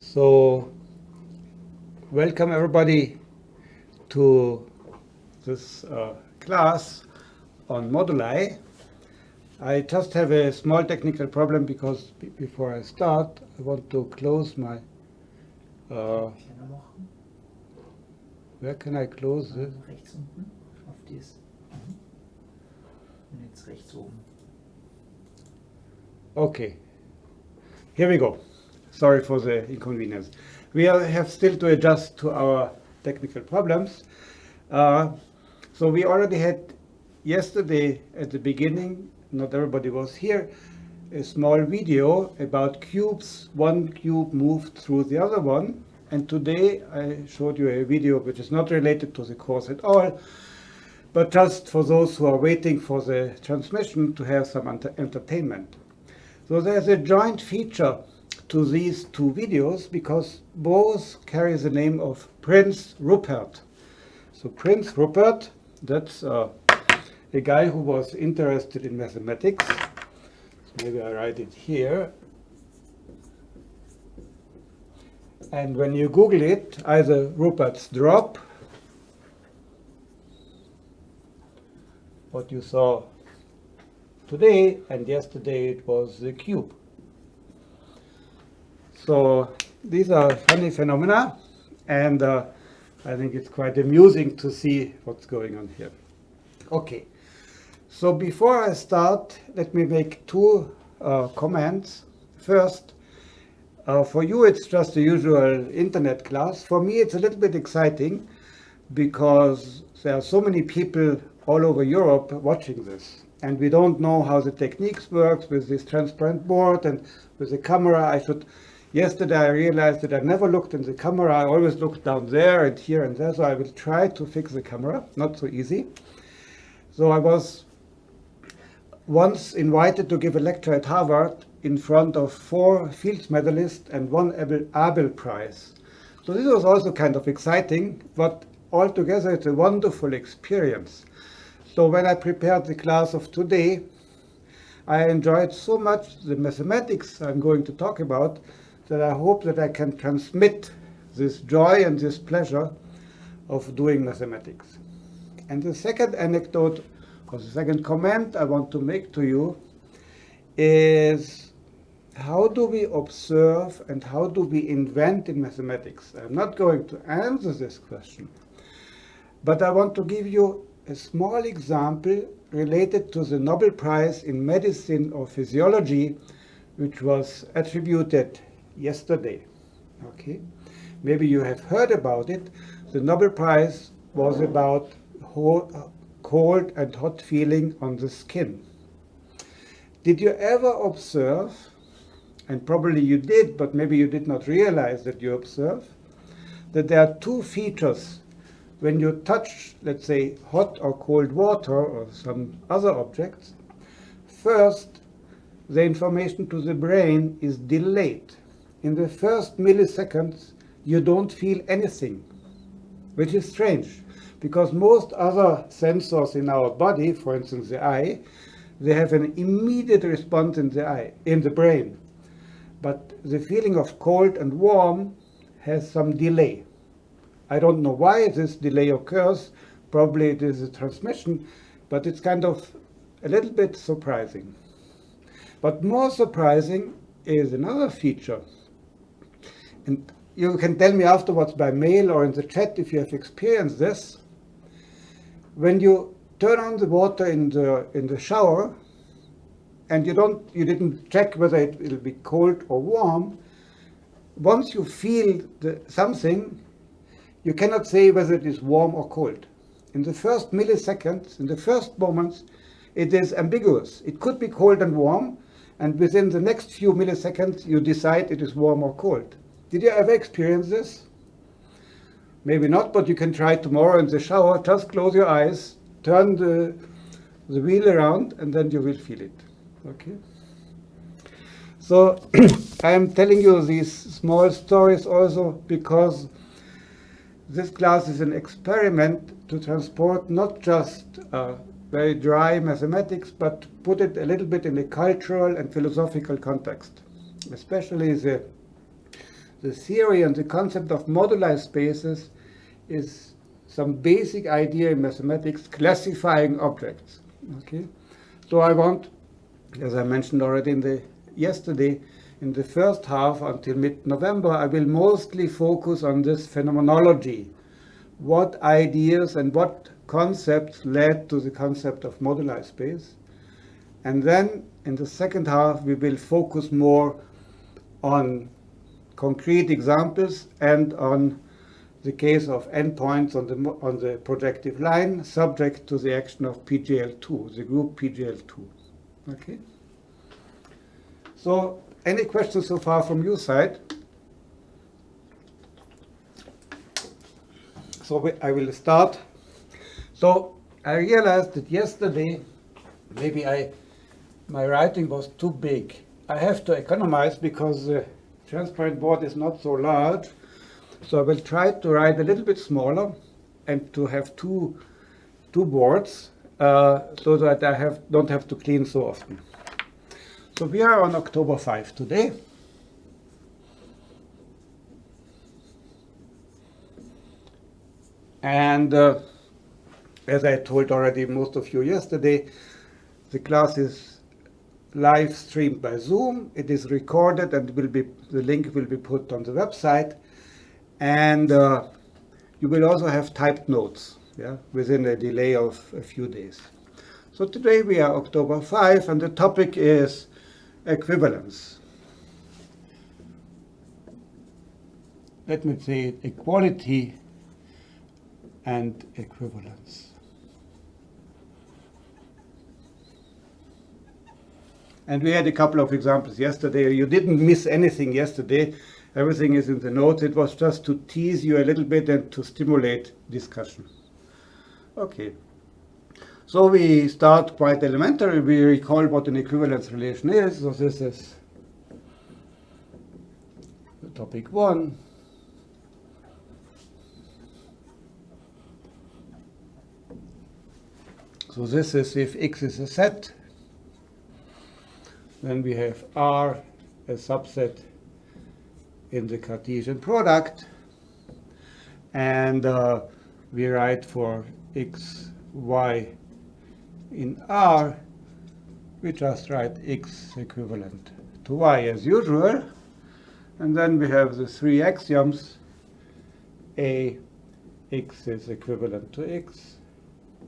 So, welcome everybody to this uh, class on moduli. I just have a small technical problem because before I start, I want to close my. Uh, where can I close this? Rechts unten auf dies. Mhm. Und jetzt rechts oben. Okay, here we go. Sorry for the inconvenience. We are, have still to adjust to our technical problems. Uh, so we already had yesterday at the beginning, not everybody was here, a small video about cubes. One cube moved through the other one. And today I showed you a video which is not related to the course at all, but just for those who are waiting for the transmission to have some entertainment. So there's a joint feature to these two videos because both carry the name of Prince Rupert. So Prince Rupert, that's uh, a guy who was interested in mathematics. So maybe I write it here. And when you Google it, either Rupert's drop, what you saw today, and yesterday it was the cube. So these are funny phenomena, and uh, I think it's quite amusing to see what's going on here. Okay, so before I start, let me make two uh, comments. First, uh, for you it's just a usual internet class. For me it's a little bit exciting because there are so many people all over Europe watching this and we don't know how the techniques works with this transparent board and with the camera. I should Yesterday I realized that I never looked in the camera. I always looked down there and here and there. So I will try to fix the camera. Not so easy. So I was once invited to give a lecture at Harvard in front of four Fields medalists and one Abel, Abel Prize. So this was also kind of exciting, but altogether it's a wonderful experience. So when I prepared the class of today, I enjoyed so much the mathematics I'm going to talk about that I hope that I can transmit this joy and this pleasure of doing mathematics. And the second anecdote, or the second comment I want to make to you is how do we observe and how do we invent in mathematics? I'm not going to answer this question, but I want to give you a small example related to the Nobel Prize in Medicine or Physiology, which was attributed yesterday. Okay, maybe you have heard about it. The Nobel Prize was about cold and hot feeling on the skin. Did you ever observe, and probably you did, but maybe you did not realize that you observe, that there are two features when you touch, let's say, hot or cold water or some other objects. First, the information to the brain is delayed in the first milliseconds, you don't feel anything, which is strange because most other sensors in our body, for instance the eye, they have an immediate response in the eye, in the brain. But the feeling of cold and warm has some delay. I don't know why this delay occurs. Probably it is a transmission, but it's kind of a little bit surprising. But more surprising is another feature and you can tell me afterwards by mail or in the chat if you have experienced this. When you turn on the water in the in the shower and you don't you didn't check whether it will be cold or warm, once you feel the, something, you cannot say whether it is warm or cold. In the first milliseconds, in the first moments, it is ambiguous. It could be cold and warm, and within the next few milliseconds, you decide it is warm or cold. Did you ever experience this? Maybe not, but you can try tomorrow in the shower. Just close your eyes, turn the, the wheel around, and then you will feel it. Okay? So I am telling you these small stories also because this class is an experiment to transport not just uh, very dry mathematics, but put it a little bit in a cultural and philosophical context, especially the the theory and the concept of moduli spaces is some basic idea in mathematics classifying objects. Okay, so I want, as I mentioned already in the yesterday, in the first half until mid-November, I will mostly focus on this phenomenology. What ideas and what concepts led to the concept of moduli space. And then in the second half, we will focus more on concrete examples and on the case of n points on the, on the projective line subject to the action of PGL2, the group PGL2. Okay. So any questions so far from your side? So I will start. So I realized that yesterday, maybe I, my writing was too big. I have to economize because the transparent board is not so large. So I will try to write a little bit smaller and to have two, two boards uh, so that I have, don't have to clean so often. So we are on October 5 today. And uh, as I told already most of you yesterday, the class is live streamed by Zoom. It is recorded and will be the link will be put on the website. And uh, you will also have typed notes yeah, within a delay of a few days. So today we are October 5 and the topic is equivalence. Let me say equality and equivalence. And we had a couple of examples yesterday. You didn't miss anything yesterday. Everything is in the notes. It was just to tease you a little bit and to stimulate discussion. Okay. So we start quite elementary. We recall what an equivalence relation is. So this is topic one. So this is if X is a set, then we have R a subset in the Cartesian product. And uh, we write for X, Y, in R, we just write x equivalent to y as usual. And then we have the three axioms. A, x is equivalent to x.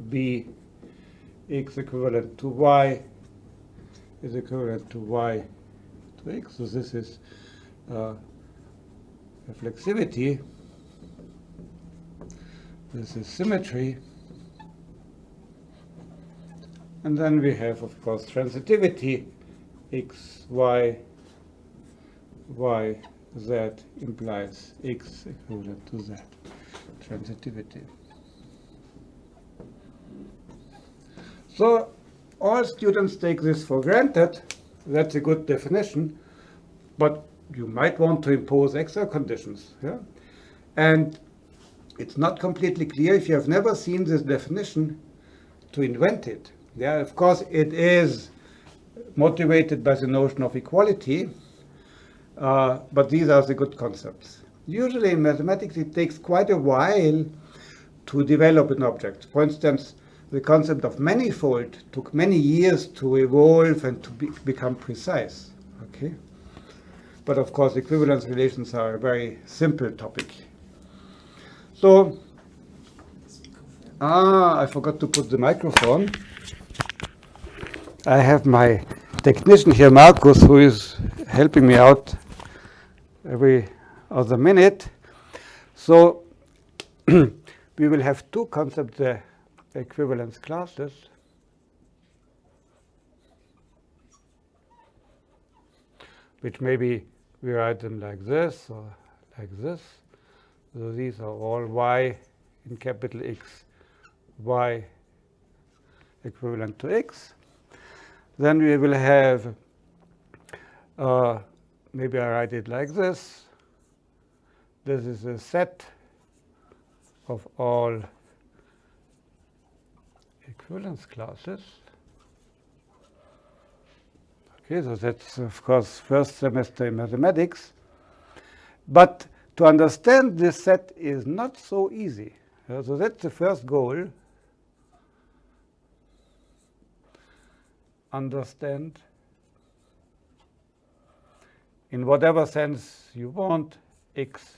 B, x equivalent to y is equivalent to y to x. So this is uh, reflexivity. This is symmetry. And then we have, of course, transitivity, x, y, y, z implies x equivalent to z, transitivity. So all students take this for granted. That's a good definition. But you might want to impose extra conditions. Yeah? And it's not completely clear if you have never seen this definition to invent it. Yeah, of course, it is motivated by the notion of equality, uh, but these are the good concepts. Usually in mathematics, it takes quite a while to develop an object. For instance, the concept of manifold took many years to evolve and to be, become precise. Okay, but of course, equivalence relations are a very simple topic. So, ah, I forgot to put the microphone. I have my technician here, Markus, who is helping me out every other minute. So we will have two concepts, equivalence classes. which maybe we write them like this or like this. So these are all y in capital X, y equivalent to x. Then we will have, uh, maybe I write it like this. This is a set of all equivalence classes. Okay, so that's of course first semester in mathematics. But to understand this set is not so easy. Uh, so that's the first goal. Understand in whatever sense you want x.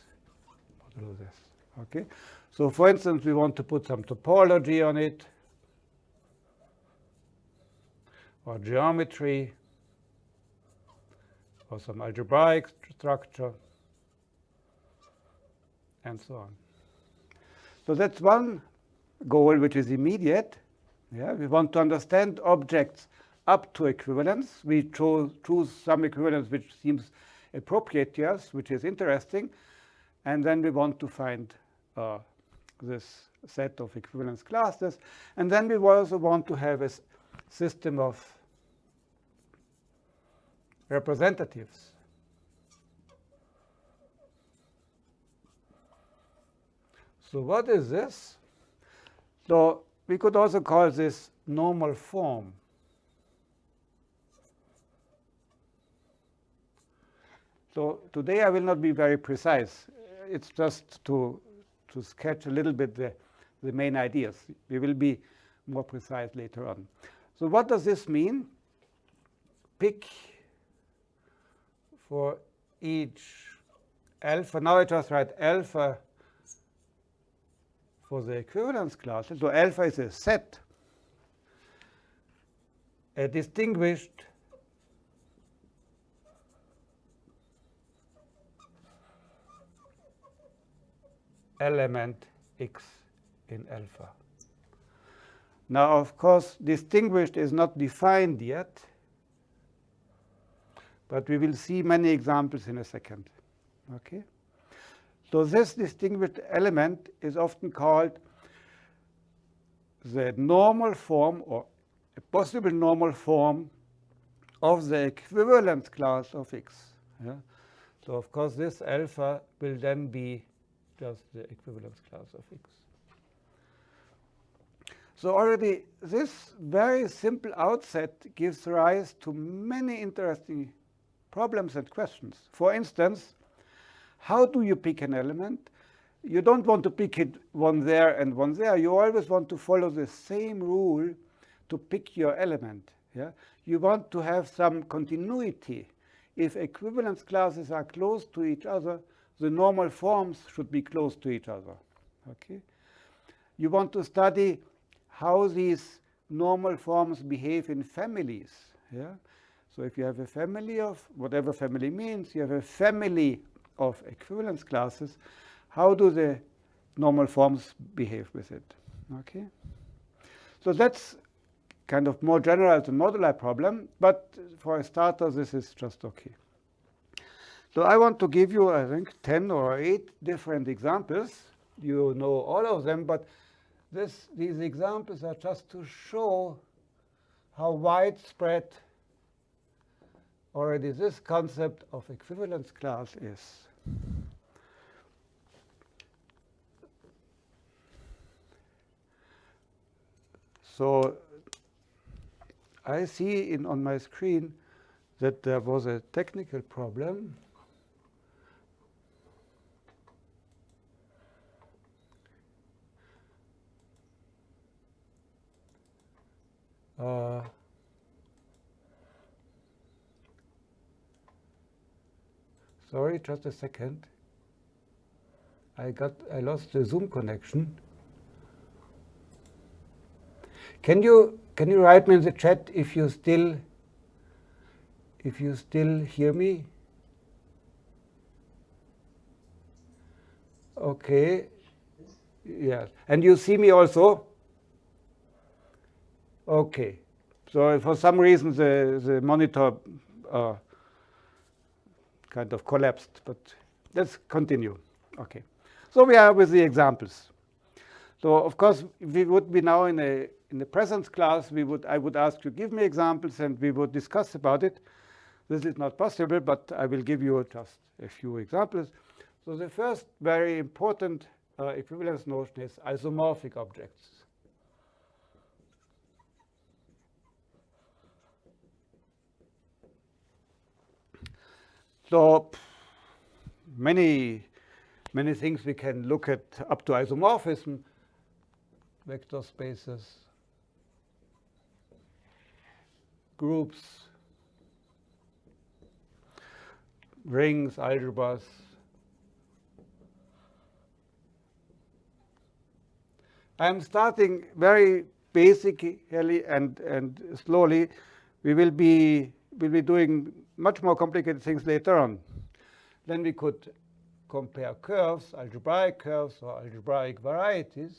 Okay. So for instance, we want to put some topology on it or geometry or some algebraic structure and so on. So that's one goal which is immediate. Yeah, we want to understand objects up to equivalence. We choose, choose some equivalence which seems appropriate to us, which is interesting. And then we want to find uh, this set of equivalence classes. And then we also want to have a system of representatives. So what is this? So we could also call this normal form. So today I will not be very precise. It's just to, to sketch a little bit the, the main ideas. We will be more precise later on. So what does this mean? Pick for each alpha. Now I just write alpha for the equivalence classes. So alpha is a set, a distinguished element x in alpha. Now, of course, distinguished is not defined yet, but we will see many examples in a second. Okay? So this distinguished element is often called the normal form or a possible normal form of the equivalence class of x. Yeah? So of course this alpha will then be just the equivalence class of x. So already this very simple outset gives rise to many interesting problems and questions. For instance, how do you pick an element? You don't want to pick it one there and one there. You always want to follow the same rule to pick your element. Yeah? You want to have some continuity. If equivalence classes are close to each other, the normal forms should be close to each other. Okay? You want to study how these normal forms behave in families. Yeah? So if you have a family of whatever family means, you have a family of equivalence classes, how do the normal forms behave with it? Okay. So that's kind of more general the modular problem, but for a starter, this is just okay. So I want to give you, I think, 10 or 8 different examples. You know all of them, but this, these examples are just to show how widespread already this concept of equivalence class is. So I see in, on my screen that there was a technical problem. Uh, Sorry, just a second. I got I lost the Zoom connection. Can you can you write me in the chat if you still if you still hear me? Okay. Yes. And you see me also? Okay. So for some reason the, the monitor uh, kind of collapsed, but let's continue. Okay. So we are with the examples. So of course, we would be now in a in the presence class, we would I would ask you give me examples and we would discuss about it. This is not possible, but I will give you just a few examples. So the first very important uh, equivalence notion is isomorphic objects. So many, many things we can look at up to isomorphism, vector spaces, groups, rings, algebras. I'm starting very basically and, and slowly. We will be, will be doing much more complicated things later on. Then we could compare curves, algebraic curves or algebraic varieties.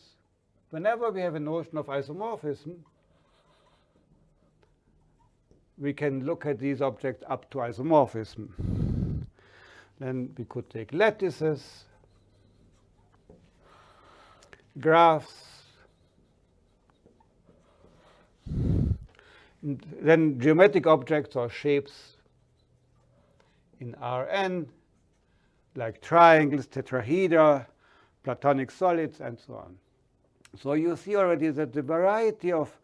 Whenever we have a notion of isomorphism, we can look at these objects up to isomorphism. Then we could take lattices, graphs, then geometric objects or shapes in Rn, like triangles, tetrahedra, platonic solids, and so on. So you see already that the variety of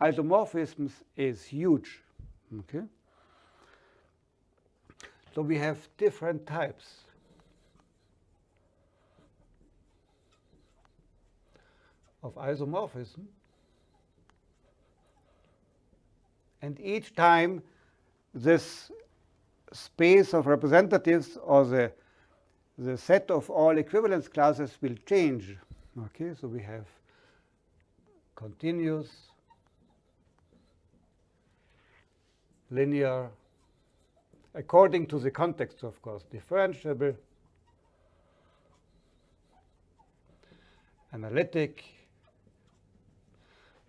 isomorphisms is huge. Okay. So we have different types. of isomorphism. And each time this space of representatives or the, the set of all equivalence classes will change. Okay, so we have continuous, linear, according to the context, of course, differentiable, analytic,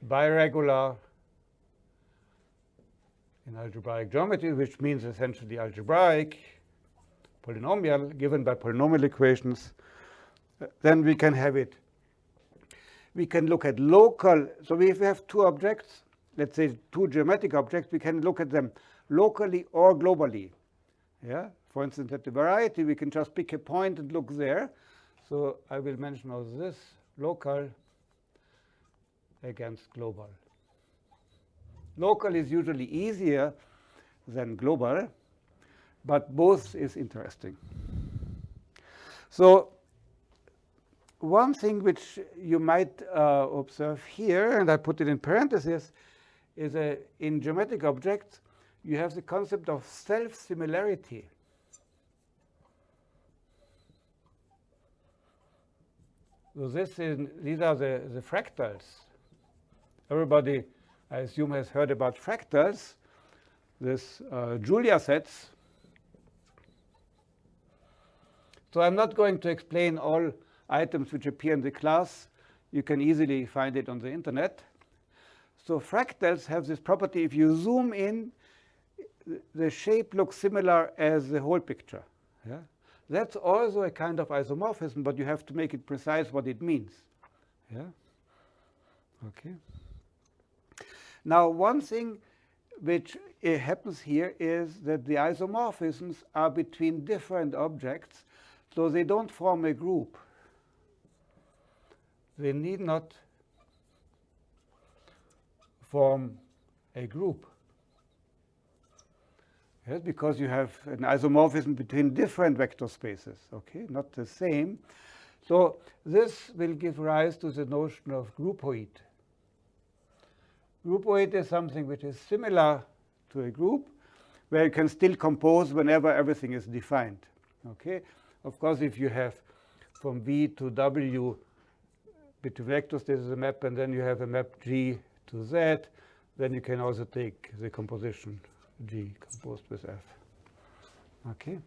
biregular, in algebraic geometry, which means essentially algebraic, polynomial, given by polynomial equations, then we can have it. We can look at local. So if we have two objects, let's say two geometric objects, we can look at them locally or globally. Yeah. For instance, at the variety, we can just pick a point and look there. So I will mention also this local against global. Local is usually easier than global, but both is interesting. So one thing which you might uh, observe here, and I put it in parentheses, is a, in geometric objects, you have the concept of self-similarity. So this is, these are the, the fractals. Everybody I assume has heard about fractals, this uh, Julia sets. So I'm not going to explain all items which appear in the class. You can easily find it on the internet. So fractals have this property. If you zoom in, the shape looks similar as the whole picture. Yeah? That's also a kind of isomorphism, but you have to make it precise what it means. Yeah? Okay. Now, one thing which uh, happens here is that the isomorphisms are between different objects, so they don't form a group. They need not form a group. Yes, because you have an isomorphism between different vector spaces, okay, not the same. So this will give rise to the notion of groupoid. Groupoid is something which is similar to a group, where you can still compose whenever everything is defined. Okay. Of course, if you have from V to W between vectors, this is a map, and then you have a map G to Z, then you can also take the composition G composed with F. Okay.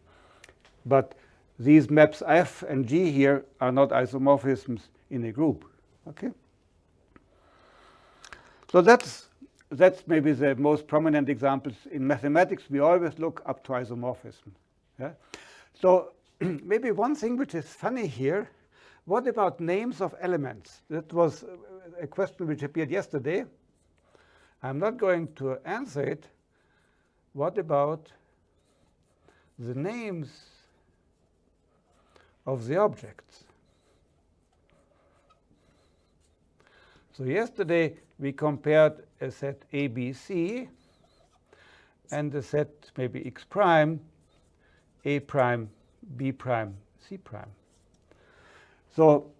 But these maps F and G here are not isomorphisms in a group. Okay. So that's, that's maybe the most prominent examples. In mathematics, we always look up to isomorphism. Yeah? So maybe one thing which is funny here, what about names of elements? That was a question which appeared yesterday. I'm not going to answer it. What about the names of the objects? So yesterday we compared uh, a set ABC and a set maybe x prime, a prime, b prime, C prime. So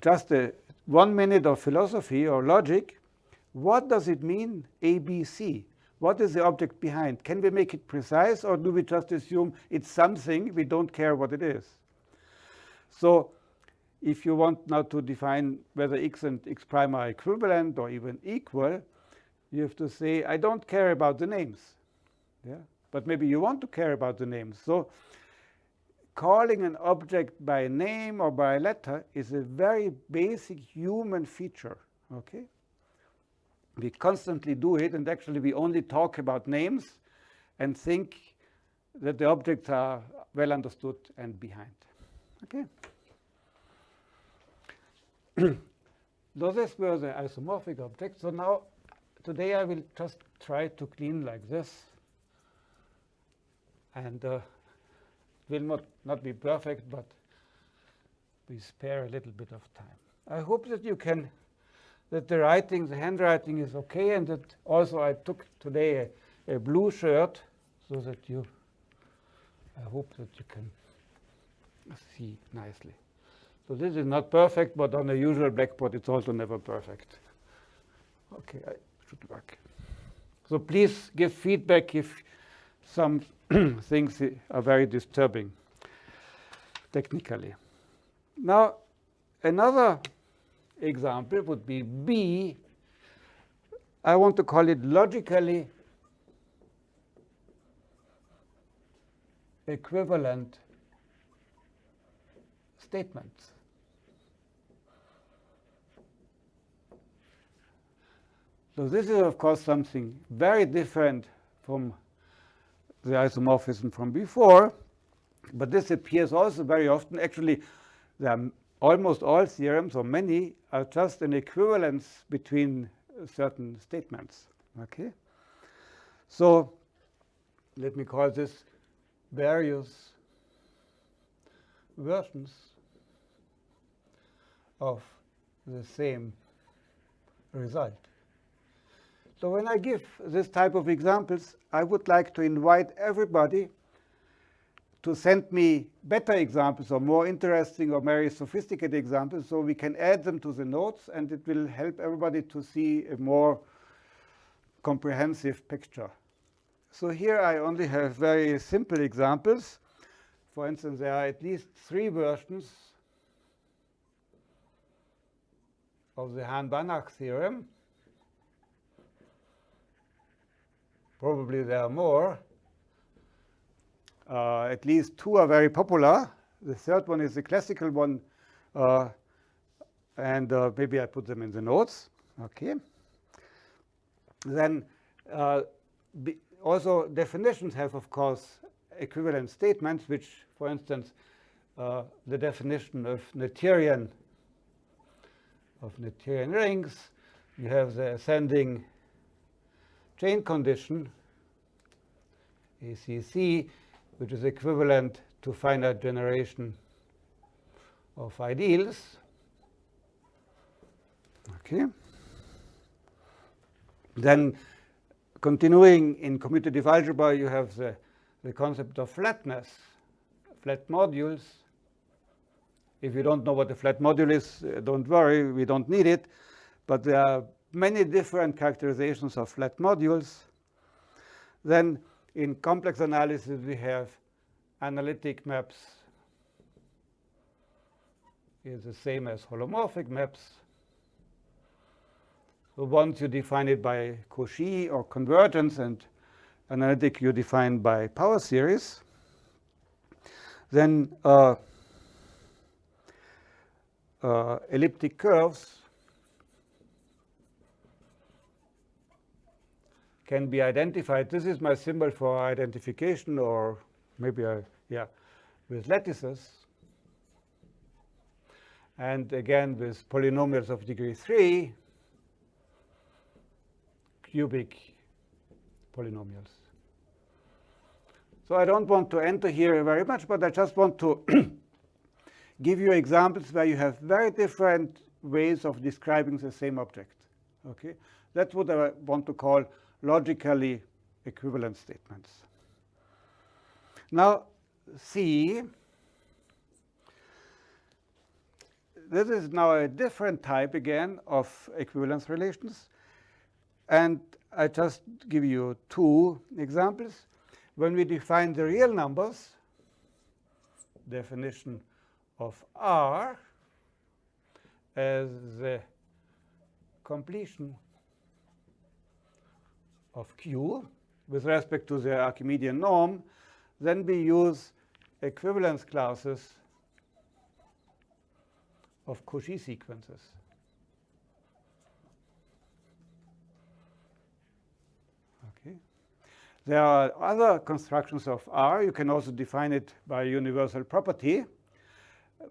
just a, one minute of philosophy or logic. What does it mean, ABC? What is the object behind? Can we make it precise or do we just assume it's something, we don't care what it is? So if you want now to define whether x and x prime are equivalent or even equal, you have to say, I don't care about the names. Yeah? But maybe you want to care about the names. So calling an object by name or by letter is a very basic human feature. Okay? We constantly do it, and actually we only talk about names and think that the objects are well understood and behind. Okay? Those were the isomorphic objects. So now, today I will just try to clean like this. And uh, will not, not be perfect, but we spare a little bit of time. I hope that you can, that the writing, the handwriting is okay, and that also I took today a, a blue shirt so that you, I hope that you can see nicely. So this is not perfect, but on a usual blackboard, it's also never perfect. Okay, I should work. So please give feedback if some things are very disturbing technically. Now, another example would be B. I want to call it logically equivalent statements. So this is, of course, something very different from the isomorphism from before. But this appears also very often. Actually, almost all theorems, or many, are just an equivalence between certain statements. Okay? So let me call this various versions of the same result. So when I give this type of examples, I would like to invite everybody to send me better examples or more interesting or very sophisticated examples so we can add them to the notes and it will help everybody to see a more comprehensive picture. So here I only have very simple examples. For instance, there are at least three versions of the Hahn-Banach theorem. Probably there are more. Uh, at least two are very popular. The third one is the classical one. Uh, and uh, maybe I put them in the notes. Okay. Then uh, also definitions have, of course, equivalent statements, which, for instance, uh, the definition of Noetherian of Noetherian rings, you have the ascending chain condition, ACC, which is equivalent to finite generation of ideals. Okay. Then continuing in commutative algebra, you have the, the concept of flatness, flat modules. If you don't know what a flat module is, uh, don't worry, we don't need it. But there are many different characterizations of flat modules. Then in complex analysis, we have analytic maps is the same as holomorphic maps. So once you define it by Cauchy or convergence and analytic you define by power series, then uh, uh, elliptic curves can be identified. This is my symbol for identification, or maybe I, yeah, with lattices. And again, with polynomials of degree 3, cubic polynomials. So I don't want to enter here very much, but I just want to give you examples where you have very different ways of describing the same object. Okay, That's what I want to call logically equivalent statements. Now, C this is now a different type again of equivalence relations. And I just give you two examples. When we define the real numbers, definition of R as the completion of Q with respect to the Archimedean norm, then we use equivalence classes of Cauchy sequences. Okay. There are other constructions of R. You can also define it by universal property.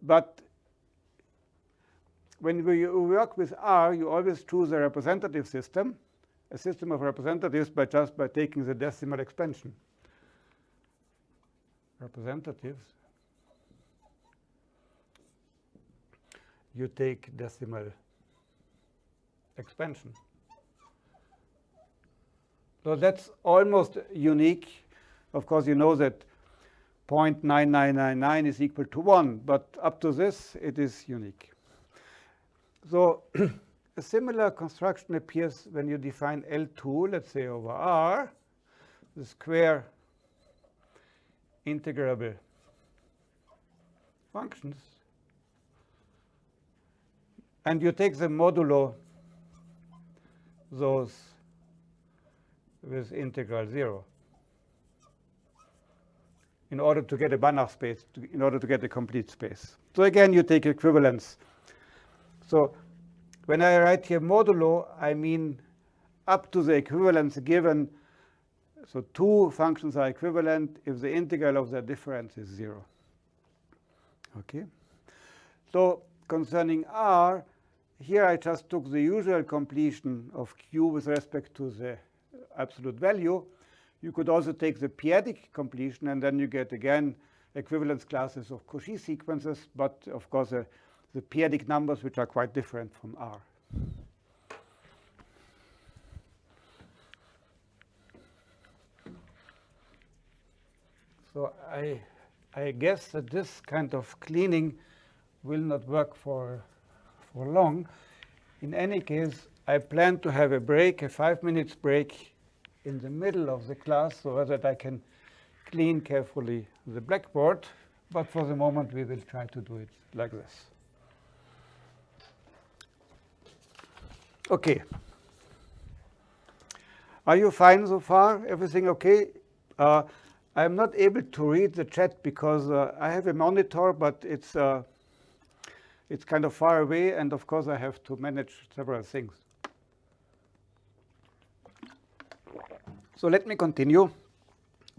But when we work with R, you always choose a representative system, a system of representatives by just by taking the decimal expansion. Representatives. You take decimal expansion. So that's almost unique. Of course, you know that 0.9999 is equal to 1, but up to this, it is unique. So a similar construction appears when you define L2, let's say over R, the square integrable functions. And you take the modulo those with integral 0 in order to get a Banach space, to, in order to get a complete space. So again, you take equivalence. So when I write here modulo, I mean up to the equivalence given. So two functions are equivalent if the integral of their difference is 0. Okay. So concerning R, here I just took the usual completion of Q with respect to the absolute value. You could also take the p-adic completion, and then you get, again, equivalence classes of Cauchy sequences, but of course, uh, the p-adic numbers, which are quite different from R. So I, I guess that this kind of cleaning will not work for, for long. In any case, I plan to have a break, a five minutes break in the middle of the class so that I can clean carefully the blackboard. But for the moment, we will try to do it like this. OK. Are you fine so far? Everything OK? Uh, I'm not able to read the chat because uh, I have a monitor, but it's uh, it's kind of far away, and of course I have to manage several things. So let me continue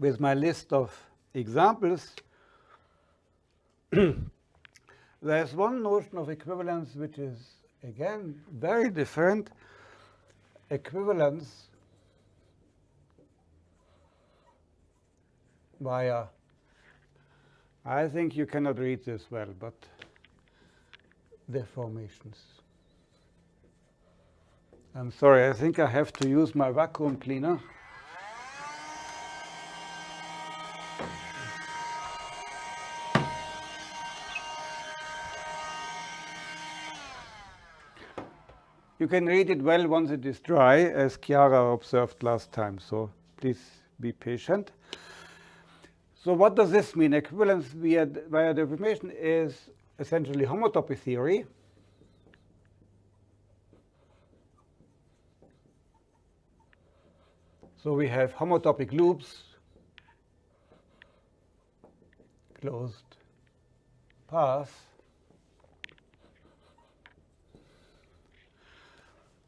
with my list of examples. There's one notion of equivalence which is, again, very different. Equivalence via, I think you cannot read this well, but deformations. I'm sorry, I think I have to use my vacuum cleaner. You can read it well once it is dry, as Chiara observed last time, so please be patient. So what does this mean? Equivalence via, via deformation is essentially homotopy theory. So we have homotopic loops, closed path,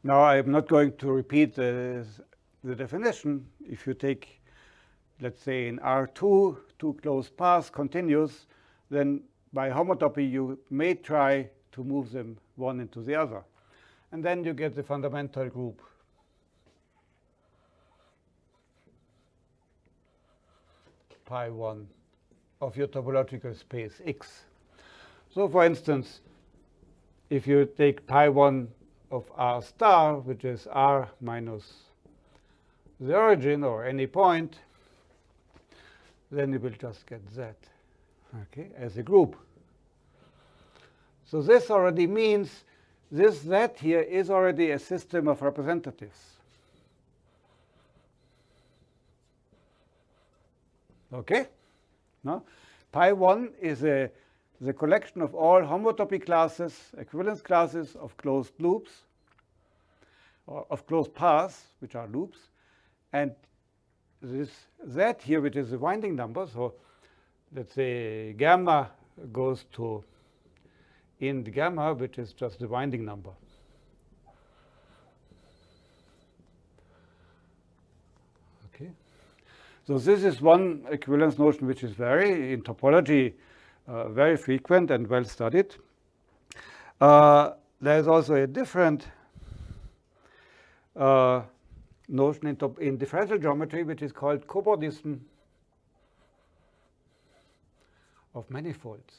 Now, I'm not going to repeat the, the definition. If you take, let's say, in R2, two closed paths continuous, then by homotopy, you may try to move them one into the other. And then you get the fundamental group. pi 1 of your topological space X. So for instance, if you take pi 1 of r star, which is r minus the origin or any point, then you will just get z okay, as a group. So this already means this Z here is already a system of representatives. Okay? No? Pi 1 is a, the collection of all homotopy classes, equivalence classes of closed loops, or of closed paths, which are loops. And this Z here, which is the winding number, so let's say gamma goes to in the gamma, which is just the winding number. Okay. So this is one equivalence notion which is very, in topology, uh, very frequent and well studied. Uh, there's also a different uh, notion in, in, differential geometry which is called cobordism of manifolds.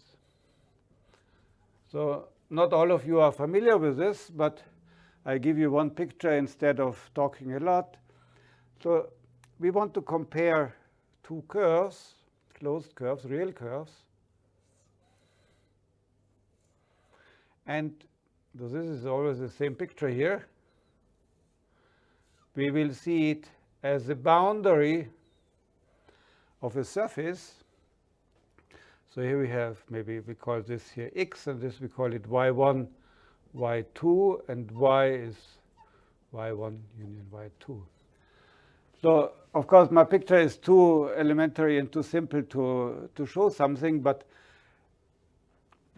So not all of you are familiar with this, but I give you one picture instead of talking a lot. So we want to compare two curves, closed curves, real curves. And this is always the same picture here. We will see it as the boundary of a surface so here we have, maybe we call this here x, and this we call it y1, y2, and y is y1 union y2. So of course my picture is too elementary and too simple to, to show something, but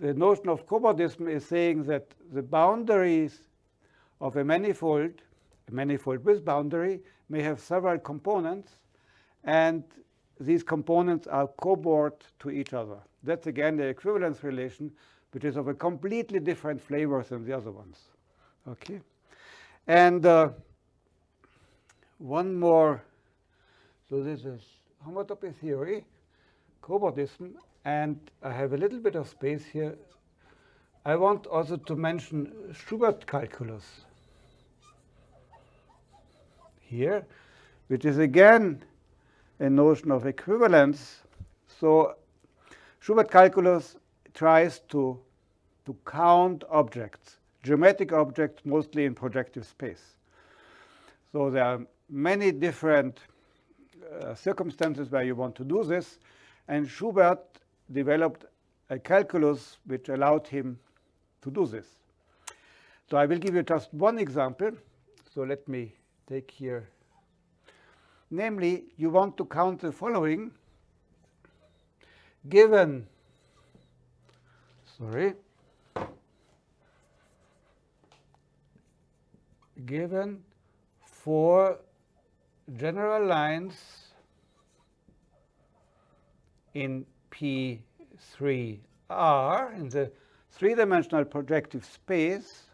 the notion of cobordism is saying that the boundaries of a manifold, a manifold with boundary, may have several components, and these components are cobord to each other. That's again the equivalence relation, which is of a completely different flavor than the other ones. Okay, and uh, one more. So this is homotopy theory, cobordism, and I have a little bit of space here. I want also to mention Schubert calculus here, which is again a notion of equivalence. So Schubert calculus tries to, to count objects, geometric objects, mostly in projective space. So there are many different uh, circumstances where you want to do this, and Schubert developed a calculus which allowed him to do this. So I will give you just one example. So let me take here Namely, you want to count the following given, sorry, given four general lines in P3R in the three-dimensional projective space,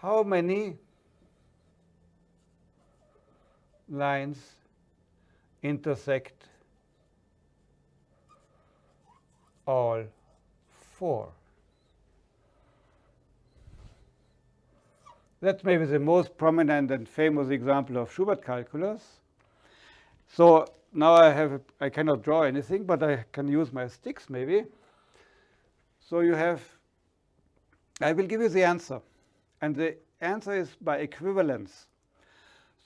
how many lines intersect all four. That's maybe the most prominent and famous example of Schubert calculus. So now I have, I cannot draw anything, but I can use my sticks maybe. So you have, I will give you the answer. And the answer is by equivalence.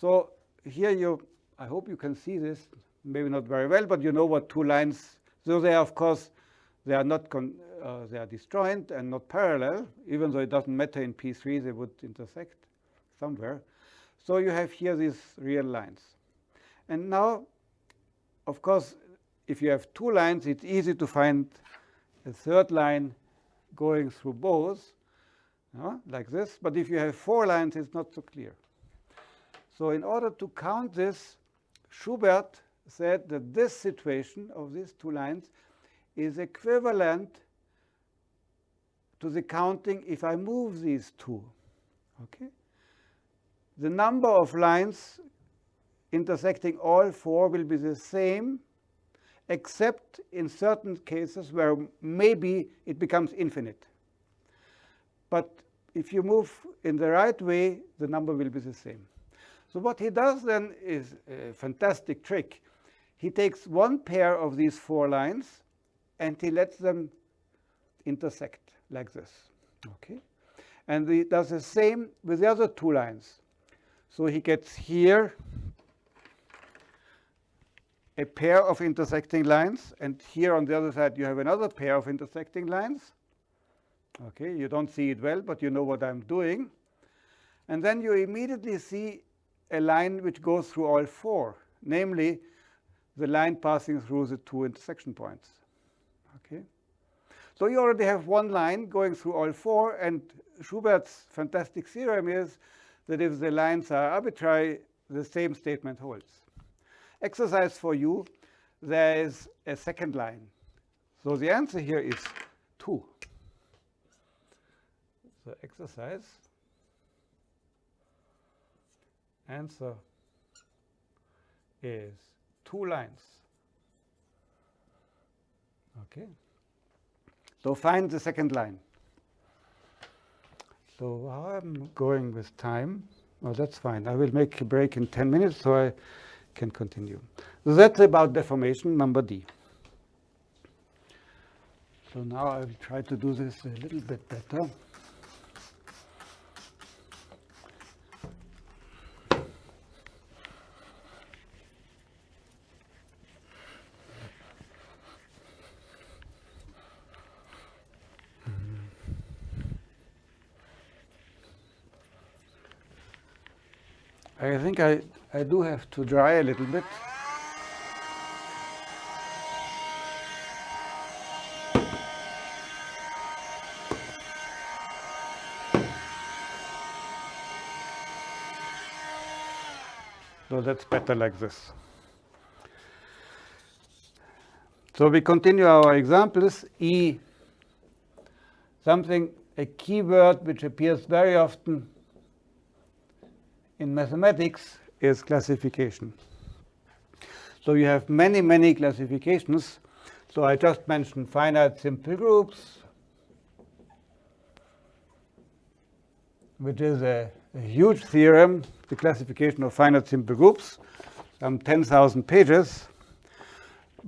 So here you, I hope you can see this, maybe not very well, but you know what two lines, so they are, of course, they are not, uh, they are disjoint and not parallel, even though it doesn't matter in P3, they would intersect somewhere. So you have here these real lines. And now, of course, if you have two lines, it's easy to find a third line going through both, uh, like this. But if you have four lines, it's not so clear. So in order to count this, Schubert said that this situation of these two lines is equivalent to the counting if I move these two. Okay? The number of lines intersecting all four will be the same, except in certain cases where maybe it becomes infinite. But if you move in the right way, the number will be the same. So what he does then is a fantastic trick. He takes one pair of these four lines and he lets them intersect like this. Okay, and he does the same with the other two lines. So he gets here a pair of intersecting lines, and here on the other side you have another pair of intersecting lines. Okay, you don't see it well, but you know what I'm doing. And then you immediately see a line which goes through all four, namely the line passing through the two intersection points. Okay. So you already have one line going through all four, and Schubert's fantastic theorem is that if the lines are arbitrary, the same statement holds. Exercise for you, there is a second line. So the answer here is 2. So exercise, answer is two lines. Okay. So find the second line. So I'm going with time. Oh, that's fine. I will make a break in 10 minutes so I can continue. That's about deformation number D. So now I will try to do this a little bit better. I think I, I do have to dry a little bit. So that's better like this. So we continue our examples. E, something, a keyword which appears very often in mathematics is classification. So you have many, many classifications. So I just mentioned finite simple groups, which is a, a huge theorem, the classification of finite simple groups, um, some 10,000 pages.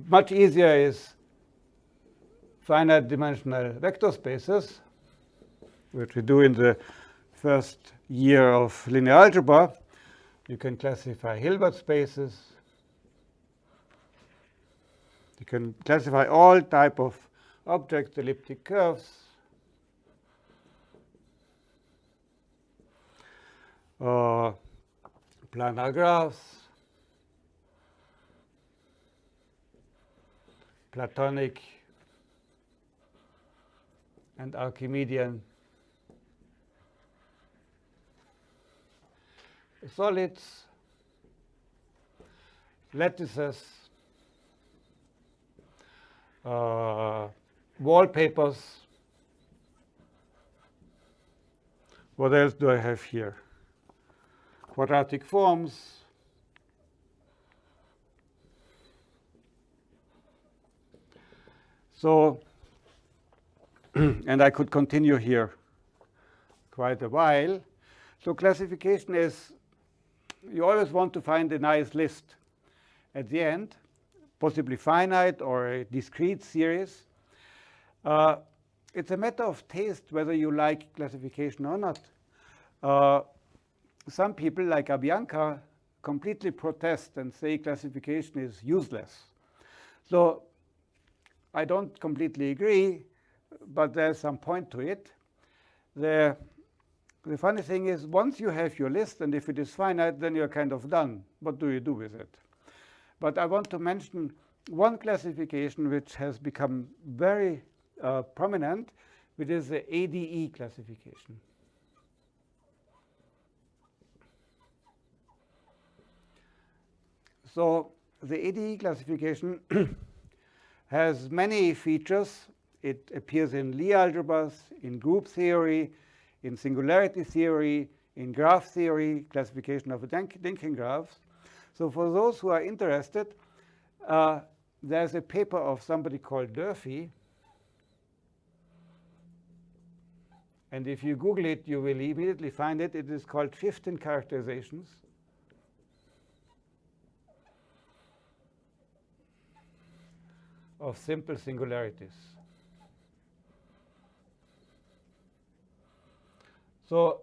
Much easier is finite dimensional vector spaces, which we do in the first year of linear algebra. You can classify Hilbert spaces. You can classify all type of objects, elliptic curves. Uh, planar graphs, Platonic and Archimedean solids, lattices, uh, wallpapers. What else do I have here? Quadratic forms. So, and I could continue here quite a while. So classification is you always want to find a nice list at the end, possibly finite or a discrete series. Uh, it's a matter of taste whether you like classification or not. Uh, some people, like Abhyankar, completely protest and say classification is useless. So I don't completely agree, but there's some point to it. The the funny thing is, once you have your list, and if it is finite, then you're kind of done. What do you do with it? But I want to mention one classification which has become very uh, prominent, which is the ADE classification. So the ADE classification has many features. It appears in Lie algebras, in group theory, in singularity theory, in graph theory, classification of Dynkin graphs. So for those who are interested, uh, there's a paper of somebody called Durfee. And if you Google it, you will immediately find it. It is called 15 characterizations. of simple singularities. So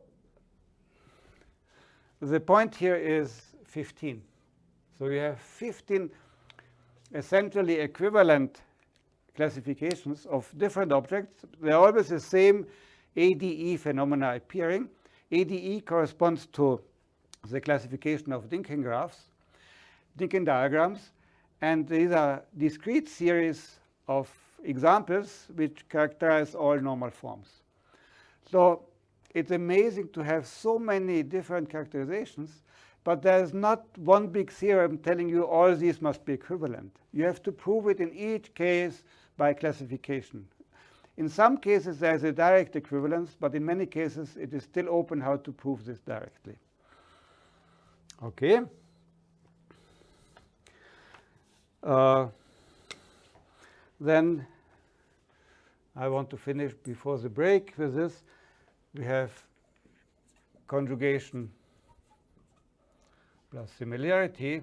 the point here is 15. So you have 15 essentially equivalent classifications of different objects. They're always the same ADE phenomena appearing. ADE corresponds to the classification of Dynkin graphs, Dynkin diagrams, and these are discrete series of examples which characterize all normal forms. So it's amazing to have so many different characterizations, but there's not one big theorem telling you all these must be equivalent. You have to prove it in each case by classification. In some cases, there's a direct equivalence, but in many cases, it is still open how to prove this directly. Okay. Uh, then I want to finish before the break with this. We have conjugation plus similarity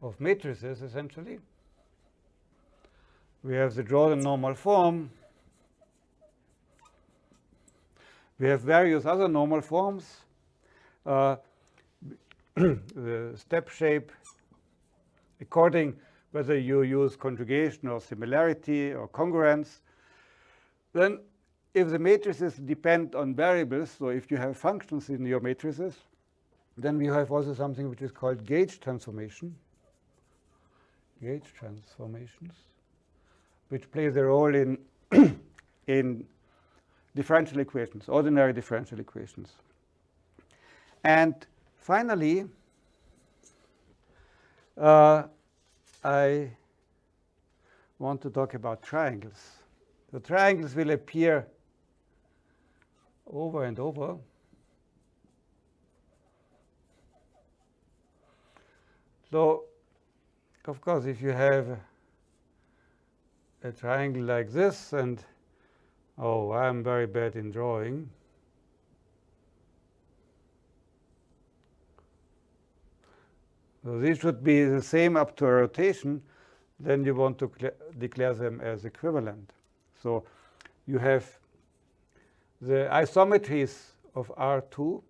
of matrices, essentially. We have the Jordan normal form. We have various other normal forms. Uh, the step shape, according whether you use conjugation or similarity or congruence. Then if the matrices depend on variables, so if you have functions in your matrices, then we have also something which is called gauge transformation. Gauge transformations, which plays a role in, in differential equations, ordinary differential equations. And finally, uh, I want to talk about triangles. The triangles will appear over and over. So, of course, if you have a triangle like this, and oh, I'm very bad in drawing. So these should be the same up to a rotation, then you want to declare them as equivalent. So you have the isometries of R2,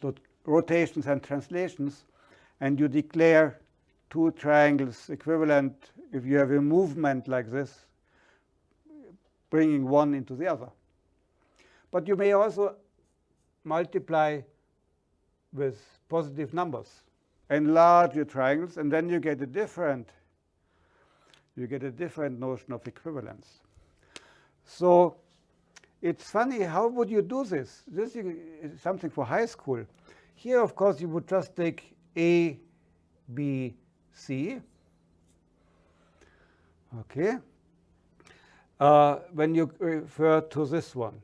so rotations and translations, and you declare two triangles equivalent if you have a movement like this, bringing one into the other. But you may also multiply with positive numbers, enlarge your triangles, and then you get a different you get a different notion of equivalence. So it's funny, how would you do this? This is something for high school. Here, of course, you would just take A, B, C. Okay. Uh, when you refer to this one,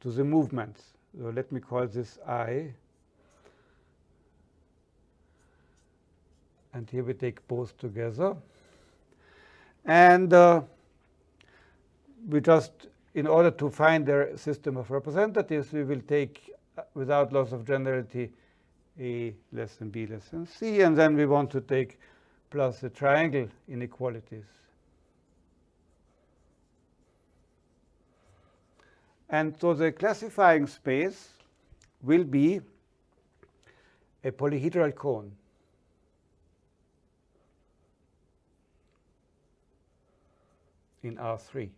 to the movements, so let me call this I. And here we take both together. And uh, we just, in order to find their system of representatives, we will take, uh, without loss of generality, A less than B less than C. And then we want to take plus the triangle inequalities. And so the classifying space will be a polyhedral cone. in R3.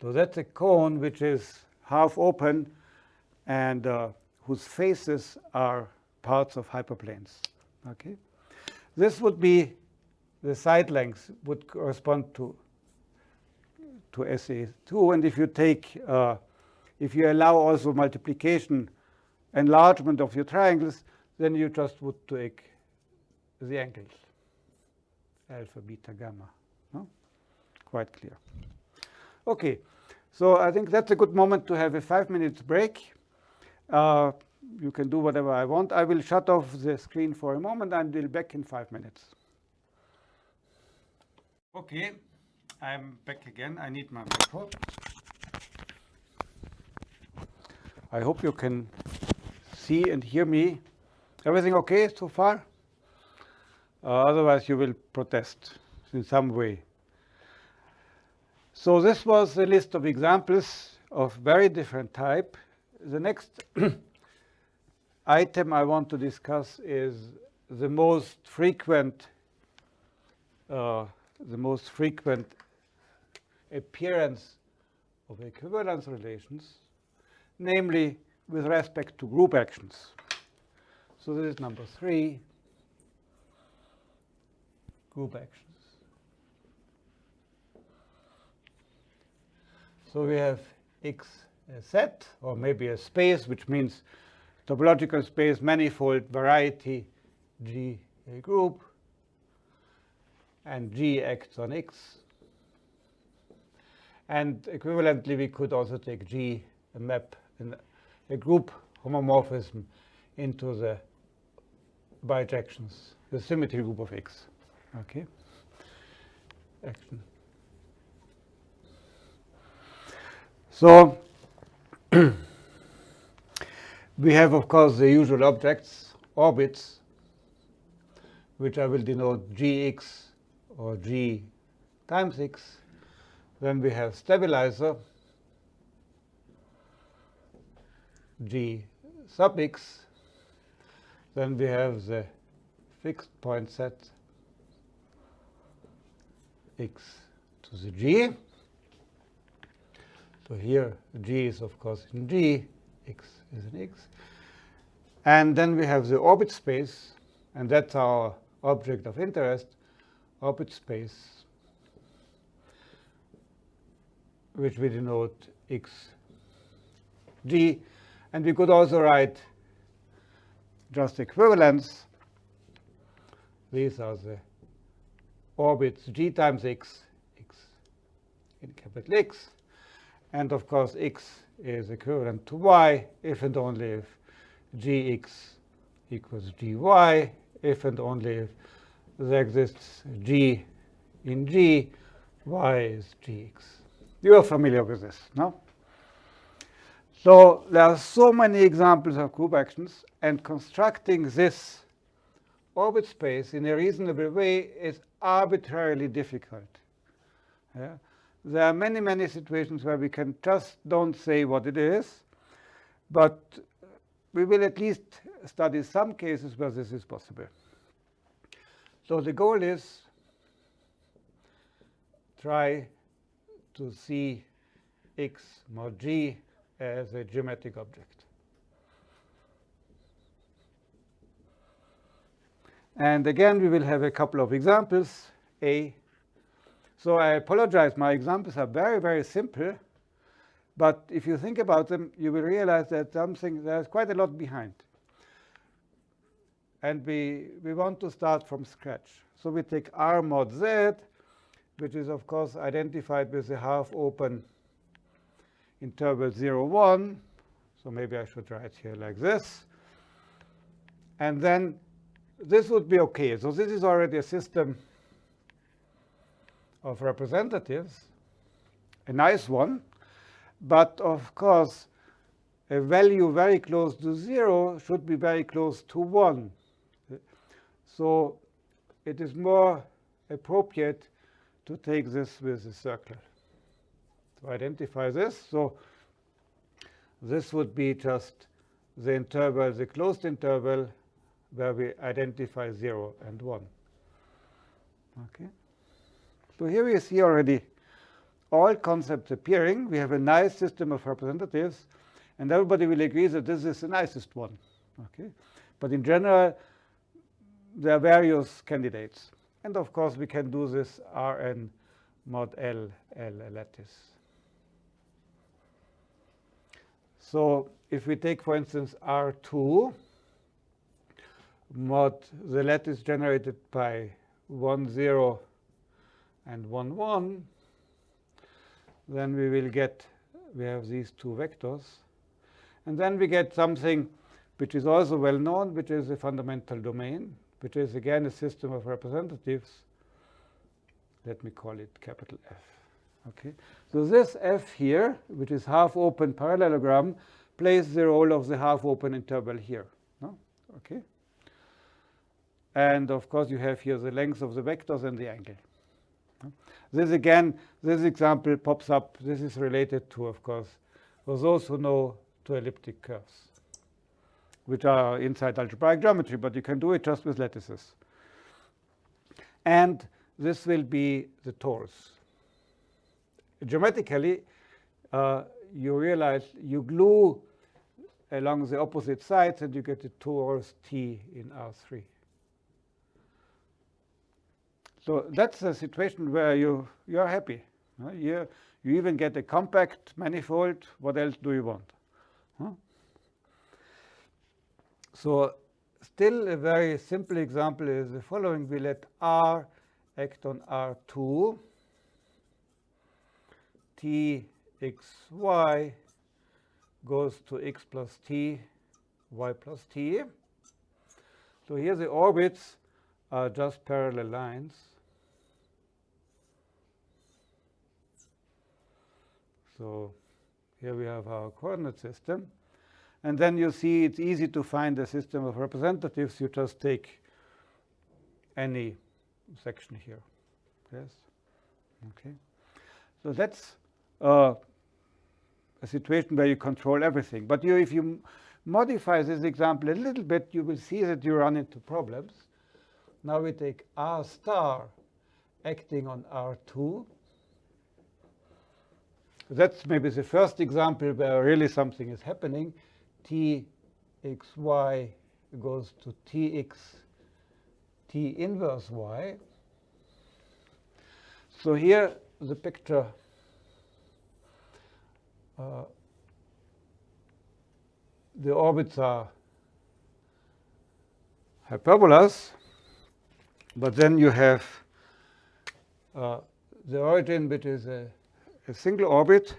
So that's a cone which is half open and uh, whose faces are parts of hyperplanes. Okay, This would be the side length would correspond to to SA2. And if you take, uh, if you allow also multiplication, enlargement of your triangles, then you just would take the angles, alpha, beta, gamma quite clear. Okay, so I think that's a good moment to have a five minutes break. Uh, you can do whatever I want. I will shut off the screen for a moment and we'll be back in five minutes. Okay, I'm back again. I need my micro. I hope you can see and hear me. Everything okay so far? Uh, otherwise you will protest in some way. So this was a list of examples of very different type. The next item I want to discuss is the most frequent uh, the most frequent appearance of equivalence relations, namely with respect to group actions. So this is number three, group actions. So we have X a set, or maybe a space, which means topological space, manifold, variety, G a group, and G acts on X. And equivalently, we could also take G, a map, a group homomorphism into the bijections, the symmetry group of X. Okay. Action. So we have, of course, the usual objects, orbits, which I will denote gx or g times x. Then we have stabilizer, g sub x. Then we have the fixed point set x to the g. So here G is of course in G, X is in X. And then we have the orbit space, and that's our object of interest, orbit space, which we denote X G. And we could also write just equivalence. These are the orbits G times X, X in capital X. And of course, x is equivalent to y if and only if gx equals gy, if and only if there exists g in g, y is gx. You are familiar with this, no? So there are so many examples of group actions, and constructing this orbit space in a reasonable way is arbitrarily difficult. Yeah? There are many, many situations where we can just don't say what it is, but we will at least study some cases where this is possible. So the goal is try to see x mod g as a geometric object. And again, we will have a couple of examples, A so I apologize. My examples are very, very simple. But if you think about them, you will realize that something there's quite a lot behind. And we, we want to start from scratch. So we take R mod Z, which is, of course, identified with the half-open interval 0, 1. So maybe I should write here like this. And then this would be OK. So this is already a system of representatives, a nice one, but of course, a value very close to 0 should be very close to 1. So it is more appropriate to take this with a circle. To identify this, so this would be just the interval, the closed interval, where we identify 0 and 1. Okay. So here we see already all concepts appearing. We have a nice system of representatives, and everybody will agree that this is the nicest one. Okay, But in general, there are various candidates. And of course, we can do this Rn mod L, L lattice. So if we take, for instance, R2, mod the lattice generated by 1, 0, and 1, 1, then we will get, we have these two vectors. And then we get something which is also well known, which is a fundamental domain, which is again a system of representatives. Let me call it capital F. Okay. So this F here, which is half-open parallelogram, plays the role of the half-open interval here. No? Okay. And of course, you have here the length of the vectors and the angle. This again, this example pops up. This is related to, of course, for those who know to elliptic curves, which are inside algebraic geometry, but you can do it just with lattices. And this will be the torus. Geometrically, uh, you realize you glue along the opposite sides and you get the torus T in R3. So that's a situation where you, you're happy. You, you even get a compact manifold. What else do you want? So still a very simple example is the following. We let R act on R2, T x y goes to x plus t, y plus t. So here the orbits are just parallel lines. So here we have our coordinate system. And then you see it's easy to find a system of representatives. You just take any section here. Yes? Okay. So that's uh, a situation where you control everything. But you, if you modify this example a little bit, you will see that you run into problems. Now we take R star acting on R2. That's maybe the first example where really something is happening. Txy goes to Tx, T inverse y. So here the picture uh, the orbits are hyperbolas, but then you have uh, the origin, which is a, a, single orbit.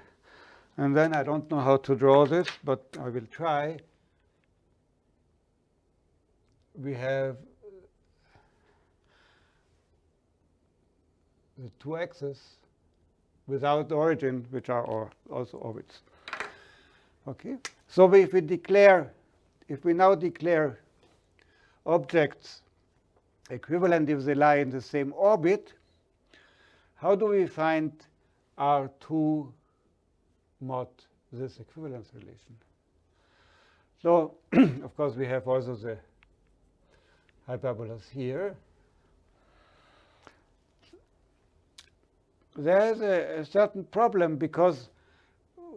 And then I don't know how to draw this, but I will try. We have the two axes without origin, which are also orbits. Okay, so if we declare, if we now declare objects equivalent if they lie in the same orbit, how do we find R2 mod this equivalence relation? So, of course, we have also the hyperbolas here. there's a, a, certain problem because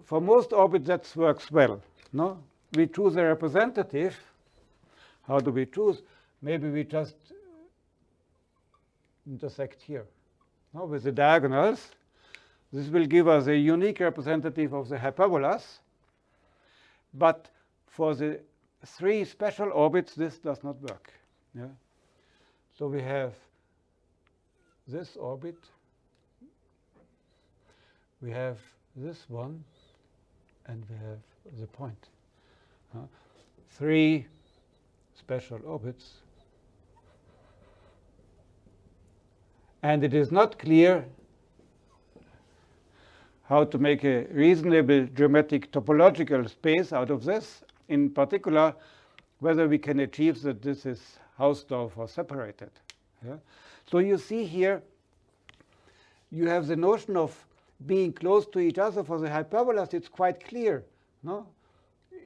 for most orbits that works well. No, we choose a representative. How do we choose? Maybe we just intersect here no, with the diagonals. This will give us a unique representative of the hyperbolas. But for the three special orbits, this does not work. Yeah? So we have this orbit we have this one, and we have the point. Uh, three special orbits. And it is not clear how to make a reasonable geometric topological space out of this. In particular, whether we can achieve that this is Hausdorff or separated. Yeah? So you see here, you have the notion of being close to each other for the hyperbolas, it's quite clear. No?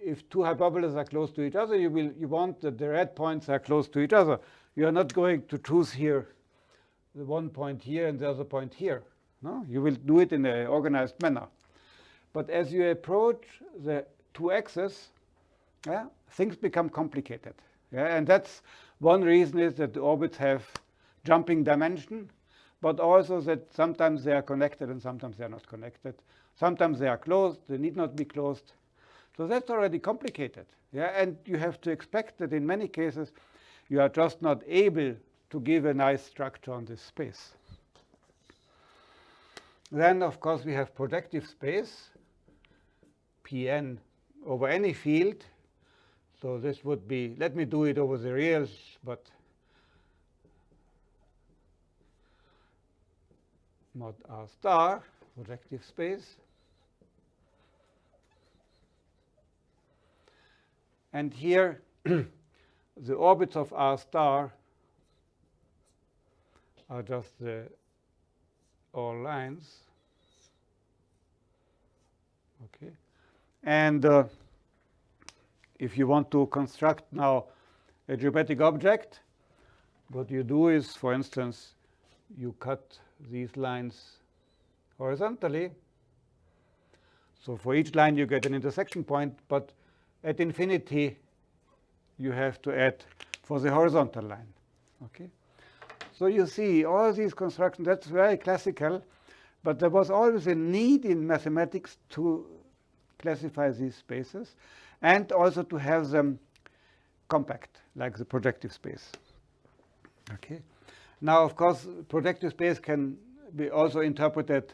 If two hyperbolas are close to each other, you, will, you want that the red points are close to each other. You are not going to choose here the one point here and the other point here. No? You will do it in an organized manner. But as you approach the two axes, yeah, things become complicated. Yeah? And that's one reason is that the orbits have jumping dimension but also that sometimes they are connected and sometimes they are not connected. Sometimes they are closed, they need not be closed. So that's already complicated. Yeah? And you have to expect that in many cases you are just not able to give a nice structure on this space. Then, of course, we have projective space, Pn over any field. So this would be, let me do it over the reals, but mod R star, projective space. And here, the orbits of R star are just the all lines. Okay. And uh, if you want to construct now a geometric object, what you do is, for instance, you cut these lines horizontally. So for each line you get an intersection point, but at infinity you have to add for the horizontal line. Okay? So you see all these constructions, that's very classical, but there was always a need in mathematics to classify these spaces and also to have them compact, like the projective space. Okay. Now, of course, projective space can be also interpreted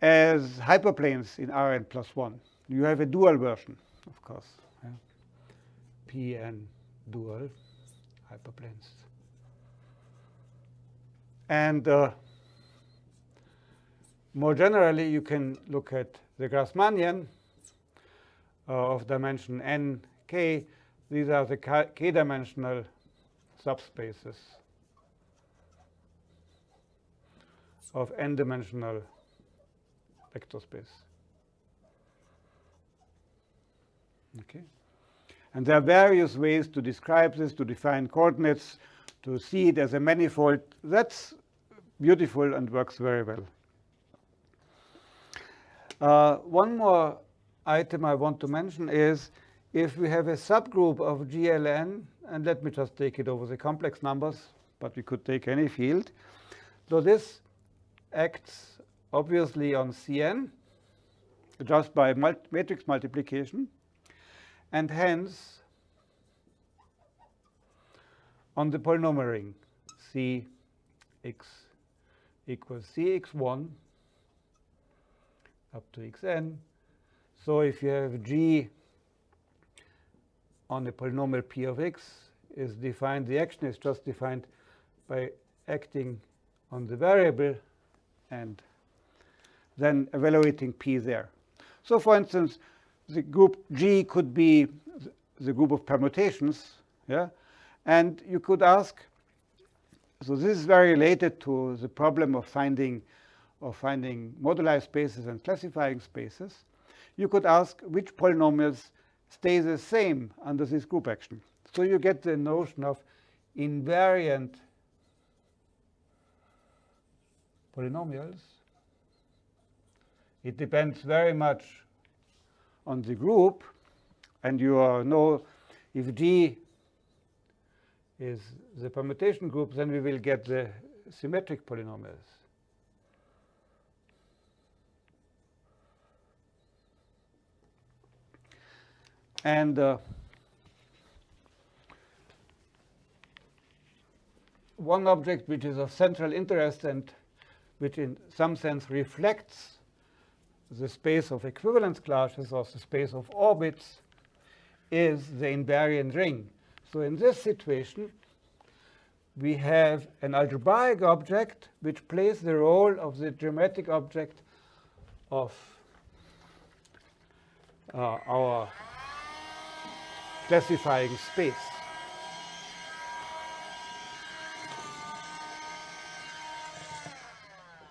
as hyperplanes in Rn plus 1. You have a dual version, of course. Yeah. Pn dual hyperplanes. And uh, more generally, you can look at the Grassmannian uh, of dimension n, k. These are the k-dimensional subspaces of n-dimensional vector space. Okay. And there are various ways to describe this, to define coordinates, to see it as a manifold. That's beautiful and works very well. Uh, one more item I want to mention is if we have a subgroup of GLN, and let me just take it over the complex numbers, but we could take any field. So this acts obviously on Cn just by matrix multiplication, and hence on the polynomial ring Cx equals Cx1 up to xn. So if you have g on the polynomial p of x is defined, the action is just defined by acting on the variable and then evaluating p there. So for instance, the group G could be the group of permutations, yeah? And you could ask, so this is very related to the problem of finding of finding moduli spaces and classifying spaces. You could ask which polynomials stay the same under this group action. So you get the notion of invariant polynomials. It depends very much on the group, and you know if G is the permutation group, then we will get the symmetric polynomials. And uh, one object which is of central interest and which in some sense reflects the space of equivalence classes or the space of orbits is the invariant ring. So in this situation, we have an algebraic object which plays the role of the geometric object of uh, our classifying space.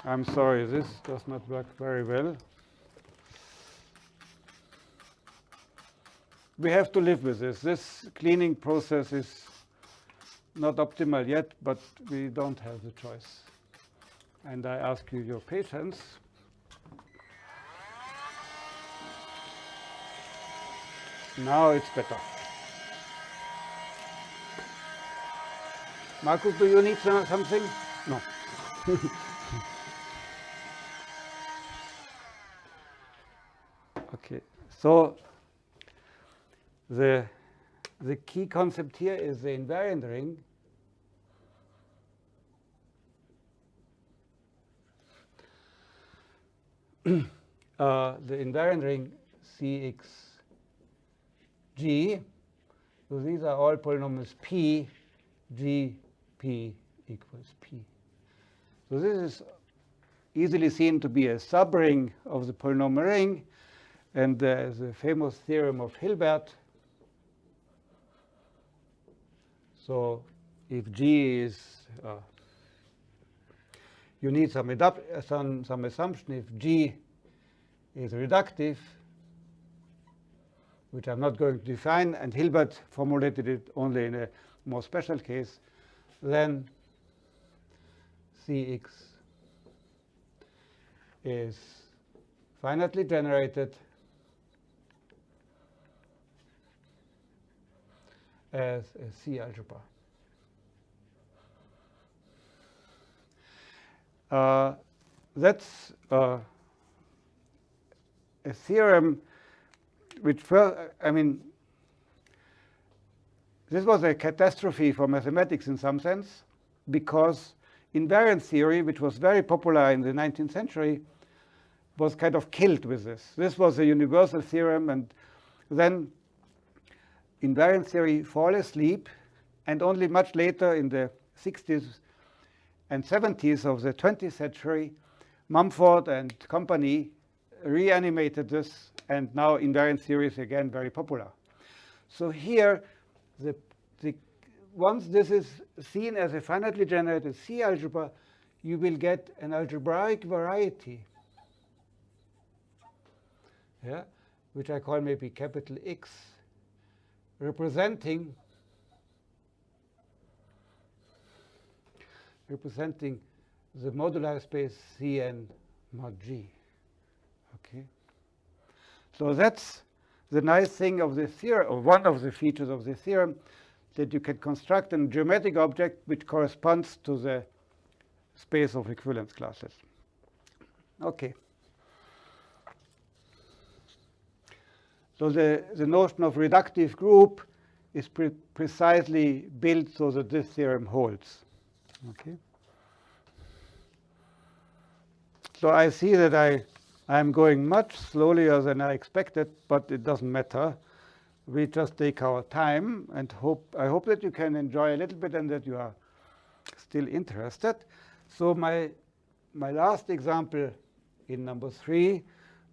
I'm sorry, this does not work very well. We have to live with this. This cleaning process is not optimal yet, but we don't have the choice. And I ask you your patience. Now it's better. Markus, do you need something? No. okay, so the, the key concept here is the invariant ring. uh, the invariant ring CXG. So these are all polynomials P, G, P equals P. So this is easily seen to be a subring of the polynomial ring. And there's a famous theorem of Hilbert. So if G is uh, you need some, some, some assumption if G is reductive, which I'm not going to define, and Hilbert formulated it only in a more special case, then Cx is finitely generated as a C algebra. Uh, that's uh, a theorem which, I mean, this was a catastrophe for mathematics in some sense, because invariant theory, which was very popular in the 19th century, was kind of killed with this. This was a universal theorem, and then invariant theory fall asleep, and only much later in the 60s and 70s of the 20th century, Mumford and company reanimated this, and now invariant theory is again very popular. So here, the, the, once this is seen as a finitely generated C algebra, you will get an algebraic variety, yeah, which I call maybe capital X, representing representing the modular space Cn mod G. Okay. So that's the nice thing of the theorem, or one of the features of the theorem, that you can construct a geometric object which corresponds to the space of equivalence classes. Okay. So the, the notion of reductive group is pre precisely built so that this theorem holds. Okay. So I see that I I'm going much slower than I expected, but it doesn't matter. We just take our time and hope I hope that you can enjoy a little bit and that you are still interested. So my my last example in number three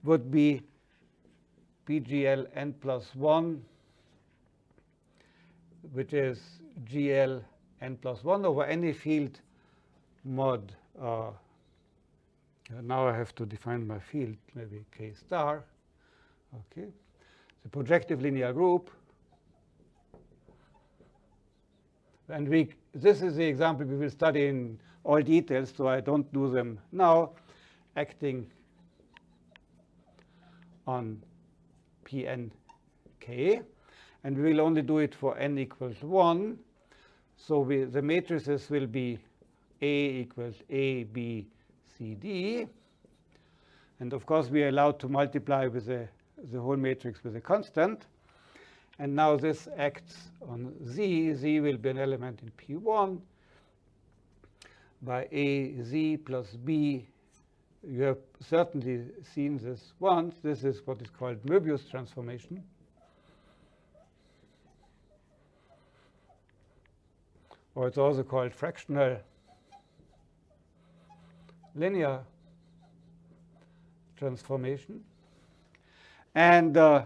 would be PGL n plus 1, which is GL n plus 1 over any field mod. Uh, Uh, now I have to define my field, maybe K star. Okay, the projective linear group. And we, this is the example we will study in all details, so I don't do them now, acting on Pnk. And we will only do it for n equals 1. So we, the matrices will be A equals A, B, C, D. And of course, we are allowed to multiply with the, the whole matrix with a constant. And now this acts on Z. Z will be an element in P1 by A, Z plus B you have certainly seen this once. This is what is called Möbius transformation. Or it's also called fractional linear transformation. And uh,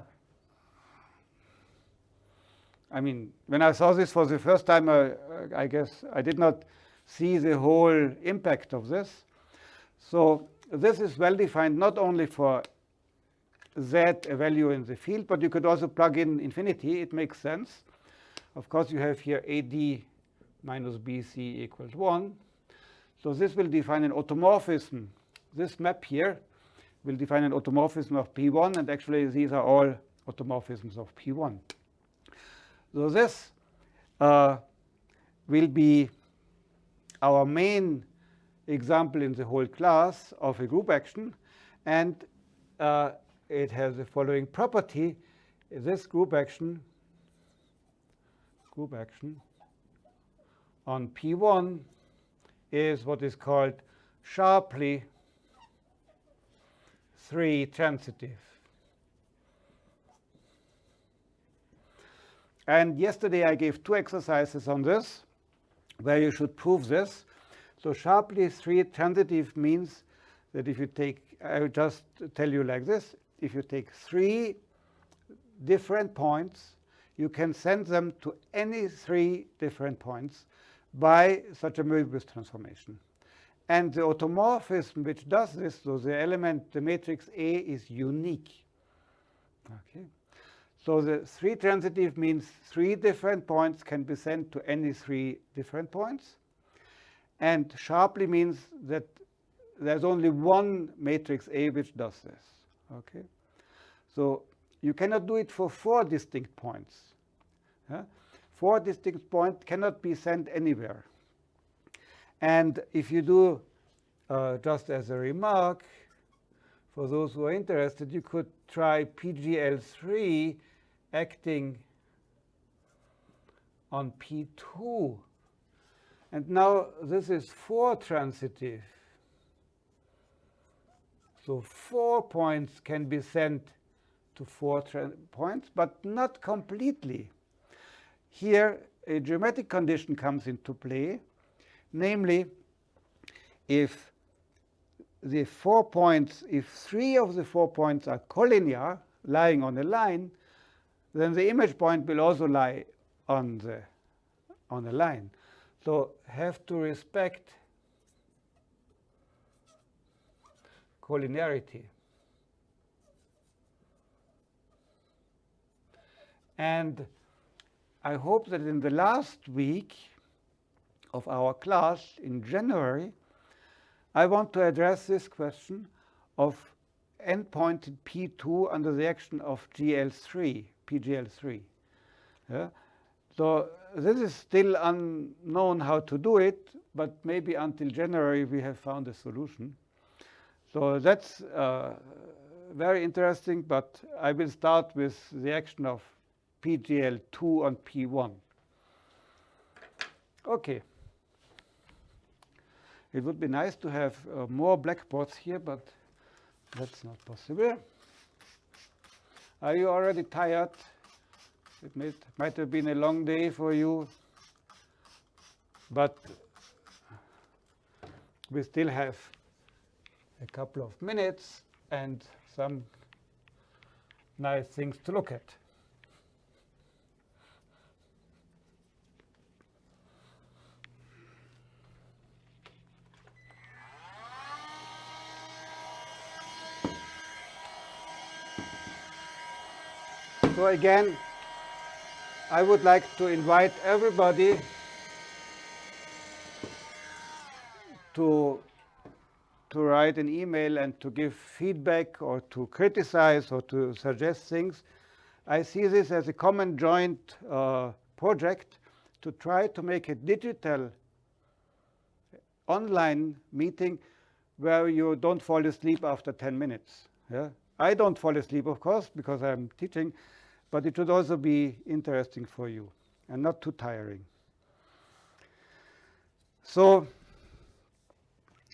I mean, when I saw this for the first time, uh, I guess I did not see the whole impact of this. So this is well defined not only for z, a value in the field, but you could also plug in infinity. It makes sense. Of course, you have here AD minus BC equals 1. So this will define an automorphism. This map here will define an automorphism of P1, and actually these are all automorphisms of P1. So this uh, will be our main example in the whole class of a group action. And uh, it has the following property. This group action, group action on P1 is what is called sharply 3 transitive. And yesterday I gave two exercises on this, where you should prove this. So sharply 3 transitive means that if you take, I will just tell you like this, if you take three different points, you can send them to any three different points by such a Möbius transformation. And the automorphism which does this, so the element, the matrix A is unique. Okay. So the three transitive means three different points can be sent to any three different points. And sharply means that there's only one matrix A which does this. Okay. So you cannot do it for four distinct points. Yeah? Four distinct points cannot be sent anywhere. And if you do, uh, just as a remark, for those who are interested, you could try PGL3 acting on P2. And now this is four transitive. So four points can be sent to four points, but not completely. Here, a geometric condition comes into play, namely, if the four points, if three of the four points are collinear, lying on a line, then the image point will also lie on the on the line. So have to respect collinearity. And I hope that in the last week of our class in January, I want to address this question of endpointed P2 under the action of GL3, PGL3. Yeah? So this is still unknown how to do it, but maybe until January we have found a solution. So that's uh, very interesting, but I will start with the action of PGL2 on P1. Okay. It would be nice to have uh, more blackboards here, but that's not possible. Are you already tired? It might, might have been a long day for you, but we still have a couple of minutes and some nice things to look at. So again, I would like to invite everybody to to write an email and to give feedback or to criticize or to suggest things. I see this as a common joint uh, project to try to make a digital online meeting where you don't fall asleep after 10 minutes. Yeah? I don't fall asleep, of course, because I'm teaching, but it should also be interesting for you and not too tiring. So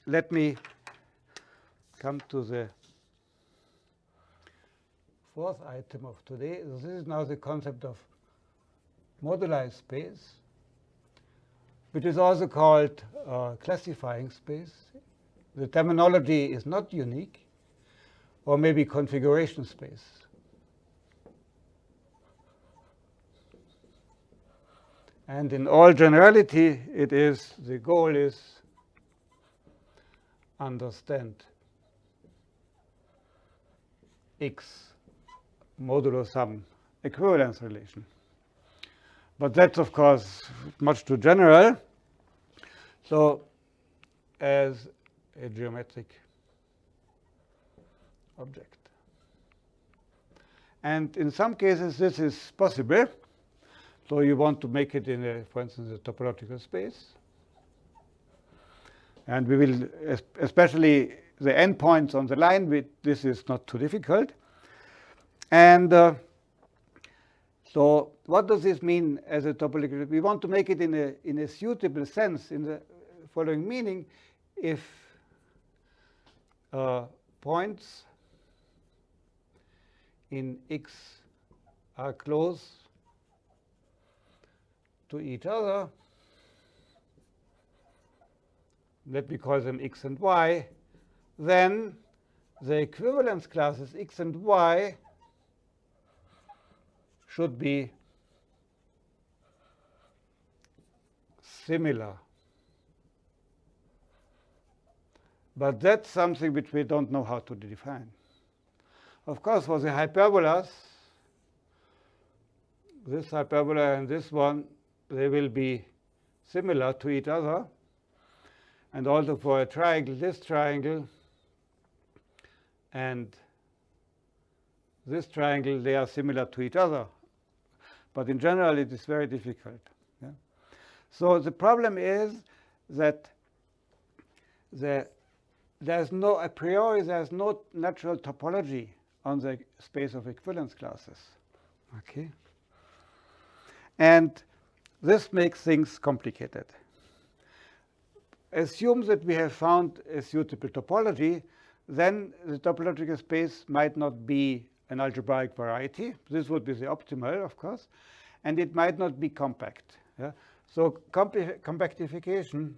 let me come to the fourth item of today. This is now the concept of moduli space, which is also called uh, classifying space. The terminology is not unique, or maybe configuration space. And in all generality, it is the goal is understand x modulo some equivalence relation. But that's, of course, much too general. So as a geometric object. And in some cases, this is possible. So you want to make it in, a, for instance, a topological space. And we will, especially the n points on the line, we, this is not too difficult. And uh, so what does this mean as a topological? We want to make it in a, in a suitable sense in the following meaning. If uh, points in X are close to each other, let me call them x and y, then the equivalence classes x and y should be similar. But that's something which we don't know how to define. Of course, for the hyperbolas, this hyperbola and this one, they will be similar to each other. And also for a triangle, this triangle and this triangle, they are similar to each other. But in general, it is very difficult. Yeah? So the problem is that the, there's no, a priori, there's no natural topology on the space of equivalence classes. Okay? And this makes things complicated. Assume that we have found a suitable topology, then the topological space might not be an algebraic variety. This would be the optimal, of course. And it might not be compact. Yeah? So compactification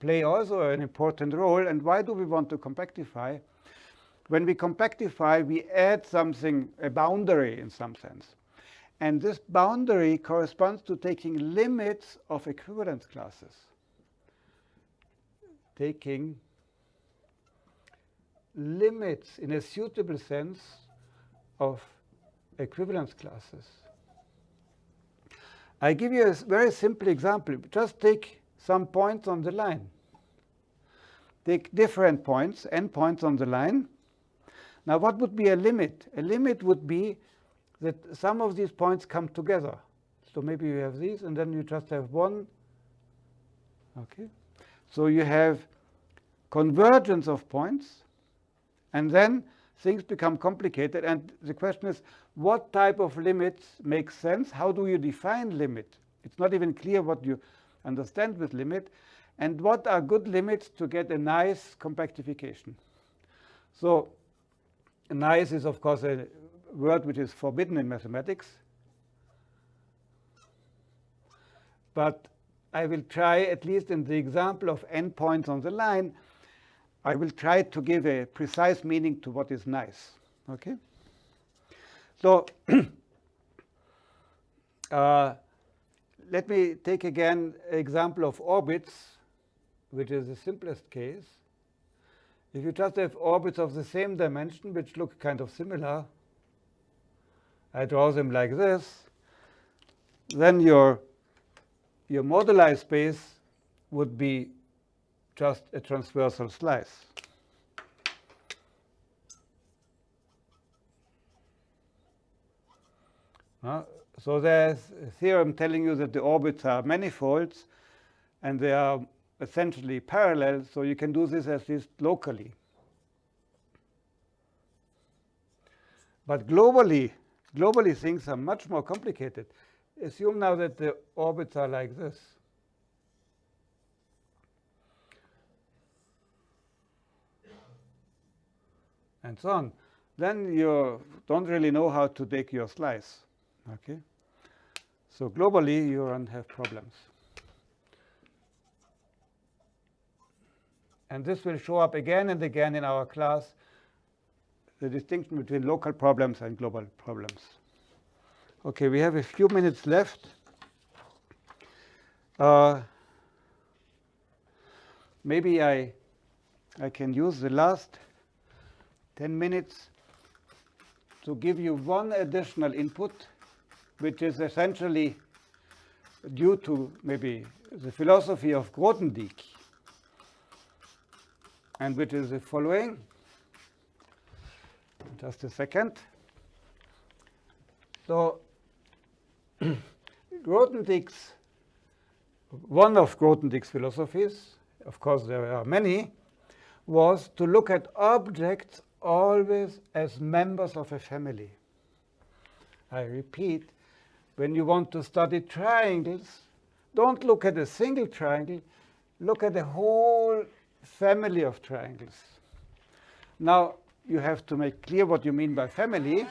play also an important role. And why do we want to compactify? When we compactify, we add something, a boundary in some sense. And this boundary corresponds to taking limits of equivalence classes. Taking limits in a suitable sense of equivalence classes. I give you a very simple example. Just take some points on the line. Take different points, n points on the line. Now, what would be a limit? A limit would be that some of these points come together. So maybe you have these, and then you just have one. Okay. So you have convergence of points, and then things become complicated. And the question is, what type of limits make sense? How do you define limit? It's not even clear what you understand with limit. And what are good limits to get a nice compactification? So nice is, of course, a word which is forbidden in mathematics. But I will try, at least in the example of n points on the line, I will try to give a precise meaning to what is nice. Okay? So uh, let me take again an example of orbits, which is the simplest case. If you just have orbits of the same dimension, which look kind of similar, I draw them like this, then your, your moduli space would be just a transversal slice. Uh, so there's a theorem telling you that the orbits are manifolds and they are essentially parallel, so you can do this at least locally. But globally, Globally, things are much more complicated. Assume now that the orbits are like this. And so on. Then you don't really know how to take your slice. Okay? So globally, you don't have problems. And this will show up again and again in our class the distinction between local problems and global problems. Okay, we have a few minutes left. Uh, maybe I, I can use the last 10 minutes to give you one additional input, which is essentially due to maybe the philosophy of Grothendieck, and which is the following. Just a second. So Grothendieck's, one of Grothendieck's philosophies, of course there are many, was to look at objects always as members of a family. I repeat, when you want to study triangles, don't look at a single triangle, look at the whole family of triangles. Now, you have to make clear what you mean by family.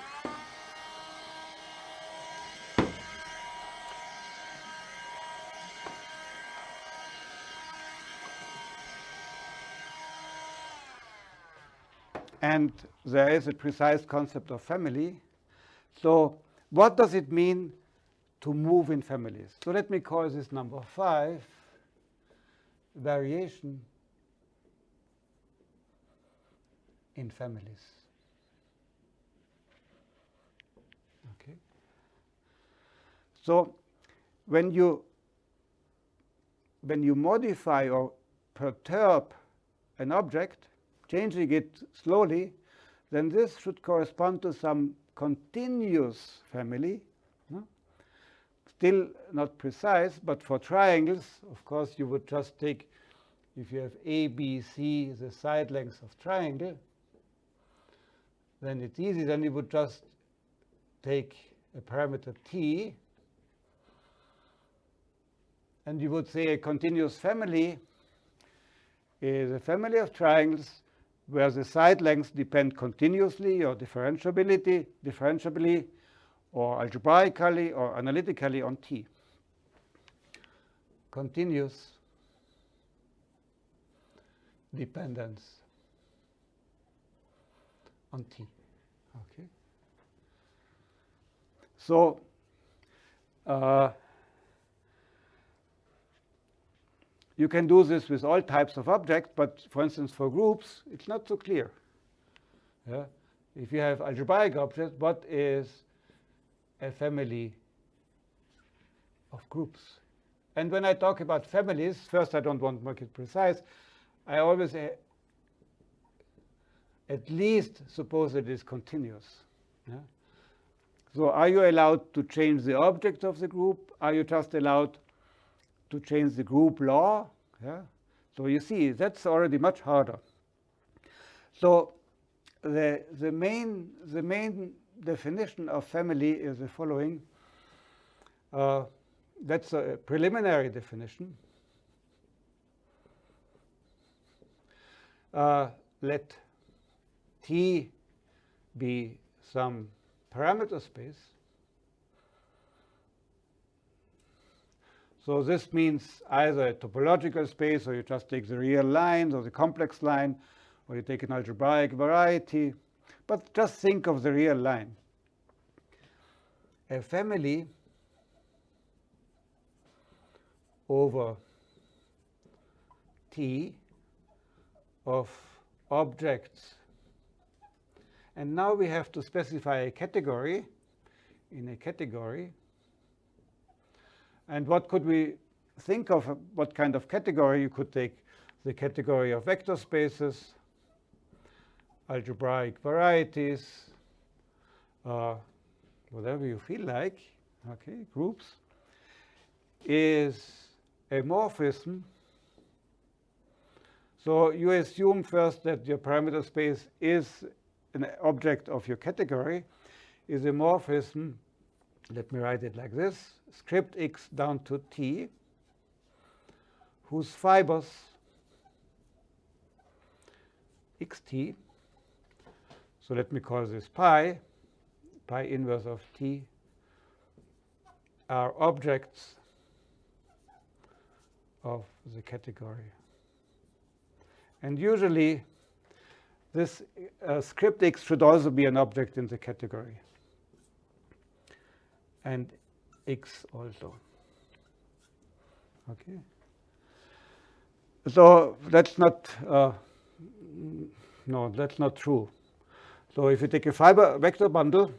And there is a precise concept of family. So what does it mean to move in families? So let me call this number 5, variation in families. Okay. So when you when you modify or perturb an object, changing it slowly, then this should correspond to some continuous family. No? Still not precise, but for triangles, of course, you would just take, if you have A, B, C, the side lengths of triangle, then it's easy. Then you would just take a parameter t, and you would say a continuous family is a family of triangles where the side lengths depend continuously or differentiability, differentiably or algebraically or analytically on T. Continuous dependence on T. Okay. So uh, You can do this with all types of objects, but for instance, for groups, it's not so clear. Yeah? If you have algebraic objects, what is a family of groups? And when I talk about families, first I don't want to make it precise. I always at least suppose it is continuous. Yeah? So are you allowed to change the object of the group? Are you just allowed to change the group law. Yeah? So you see, that's already much harder. So the, the, main, the main definition of family is the following. Uh, that's a preliminary definition. Uh, let T be some parameter space So this means either a topological space, or you just take the real lines or the complex line, or you take an algebraic variety. But just think of the real line. A family over T of objects. And now we have to specify a category. In a category, and what could we think of? What kind of category? You could take the category of vector spaces, algebraic varieties, uh, whatever you feel like, okay, groups, is a morphism. So you assume first that your parameter space is an object of your category, is a morphism let me write it like this, script x down to t, whose fibers xt, so let me call this pi, pi inverse of t, are objects of the category. And usually, this uh, script x should also be an object in the category and x also. Okay. So that's not, uh, no, that's not true. So if you take a fiber vector bundle,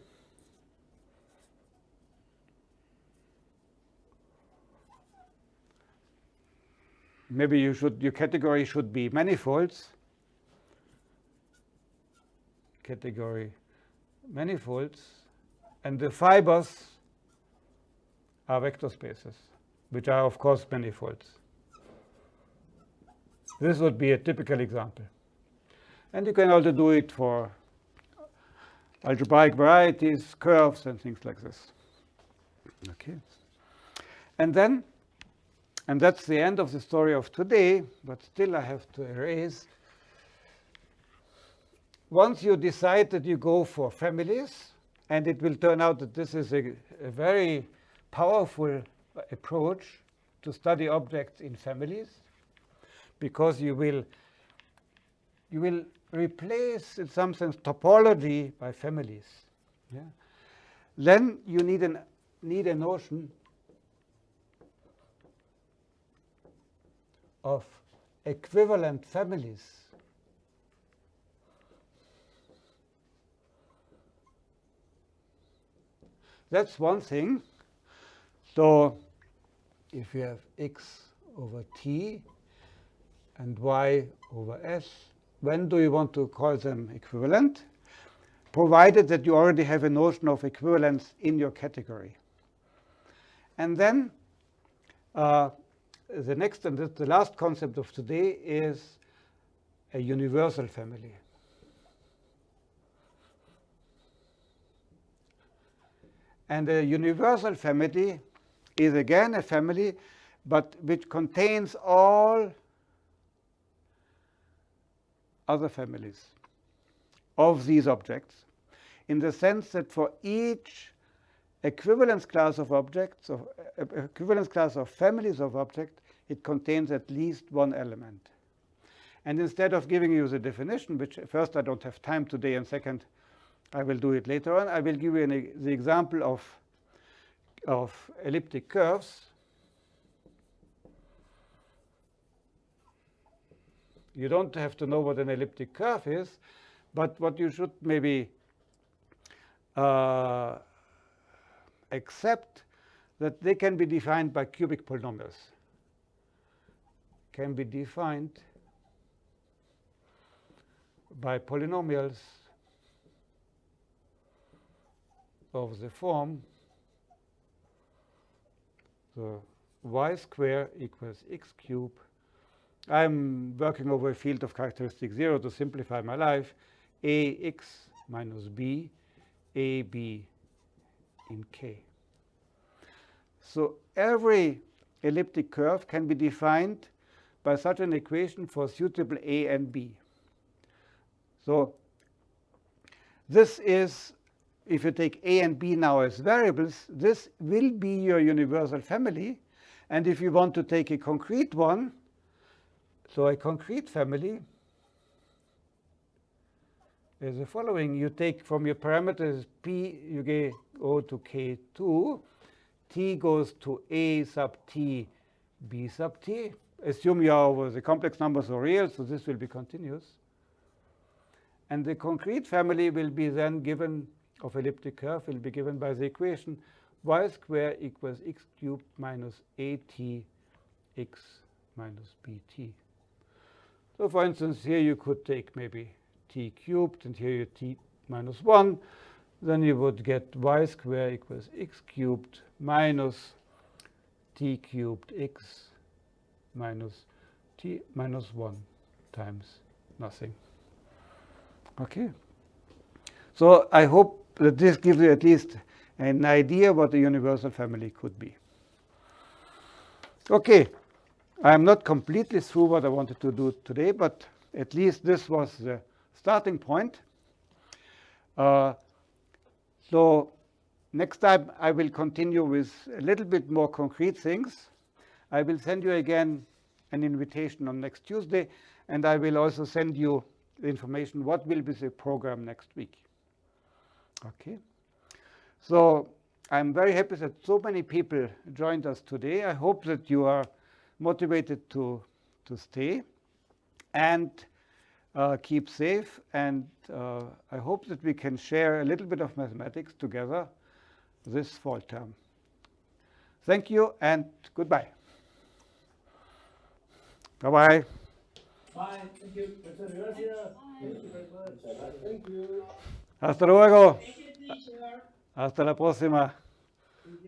maybe you should, your category should be manifolds, category manifolds, and the fibers are vector spaces, which are, of course, manifolds. This would be a typical example. And you can also do it for algebraic varieties, curves, and things like this. Okay. And then, and that's the end of the story of today, but still I have to erase. Once you decide that you go for families, and it will turn out that this is a, a very powerful approach to study objects in families because you will you will replace in some sense topology by families. Yeah? Then you need an need a notion of equivalent families. That's one thing. So if you have x over t and y over s, when do you want to call them equivalent? Provided that you already have a notion of equivalence in your category. And then uh, the next and the last concept of today is a universal family. And a universal family is again a family, but which contains all other families of these objects in the sense that for each equivalence class of objects, of uh, equivalence class of families of objects, it contains at least one element. And instead of giving you the definition, which first I don't have time today, and second I will do it later on, I will give you an, the example of, of elliptic curves. You don't have to know what an elliptic curve is, but what you should maybe uh, accept that they can be defined by cubic polynomials. Can be defined by polynomials of the form the y square equals x cube. I'm working over a field of characteristic 0 to simplify my life. ax minus b, ab in k. So every elliptic curve can be defined by such an equation for suitable a and b. So this is, if you take a and b now as variables, this will be your universal family. And if you want to take a concrete one, so a concrete family is the following. You take from your parameters p, you go to k2, t goes to a sub t, b sub t. Assume you are over the complex numbers are real, so this will be continuous. And the concrete family will be then given of elliptic curve will be given by the equation y square equals x cubed minus at x minus bt. So for instance, here you could take maybe t cubed, and here you t minus 1. Then you would get y square equals x cubed minus t cubed x minus t minus 1 times nothing. Okay. So I hope that this gives you at least an idea what the universal family could be. Okay. I am not completely through what I wanted to do today, but at least this was the starting point. Uh, so next time I will continue with a little bit more concrete things. I will send you again an invitation on next Tuesday, and I will also send you the information what will be the program next week. Okay. So I'm very happy that so many people joined us today. I hope that you are motivated to, to stay and uh, keep safe. And uh, I hope that we can share a little bit of mathematics together this fall term. Thank you and goodbye. Bye-bye. Bye. Thank you. Muchas gracias. Thank you very much. Thank you. Hasta luego. Thank you, teacher. Hasta la próxima.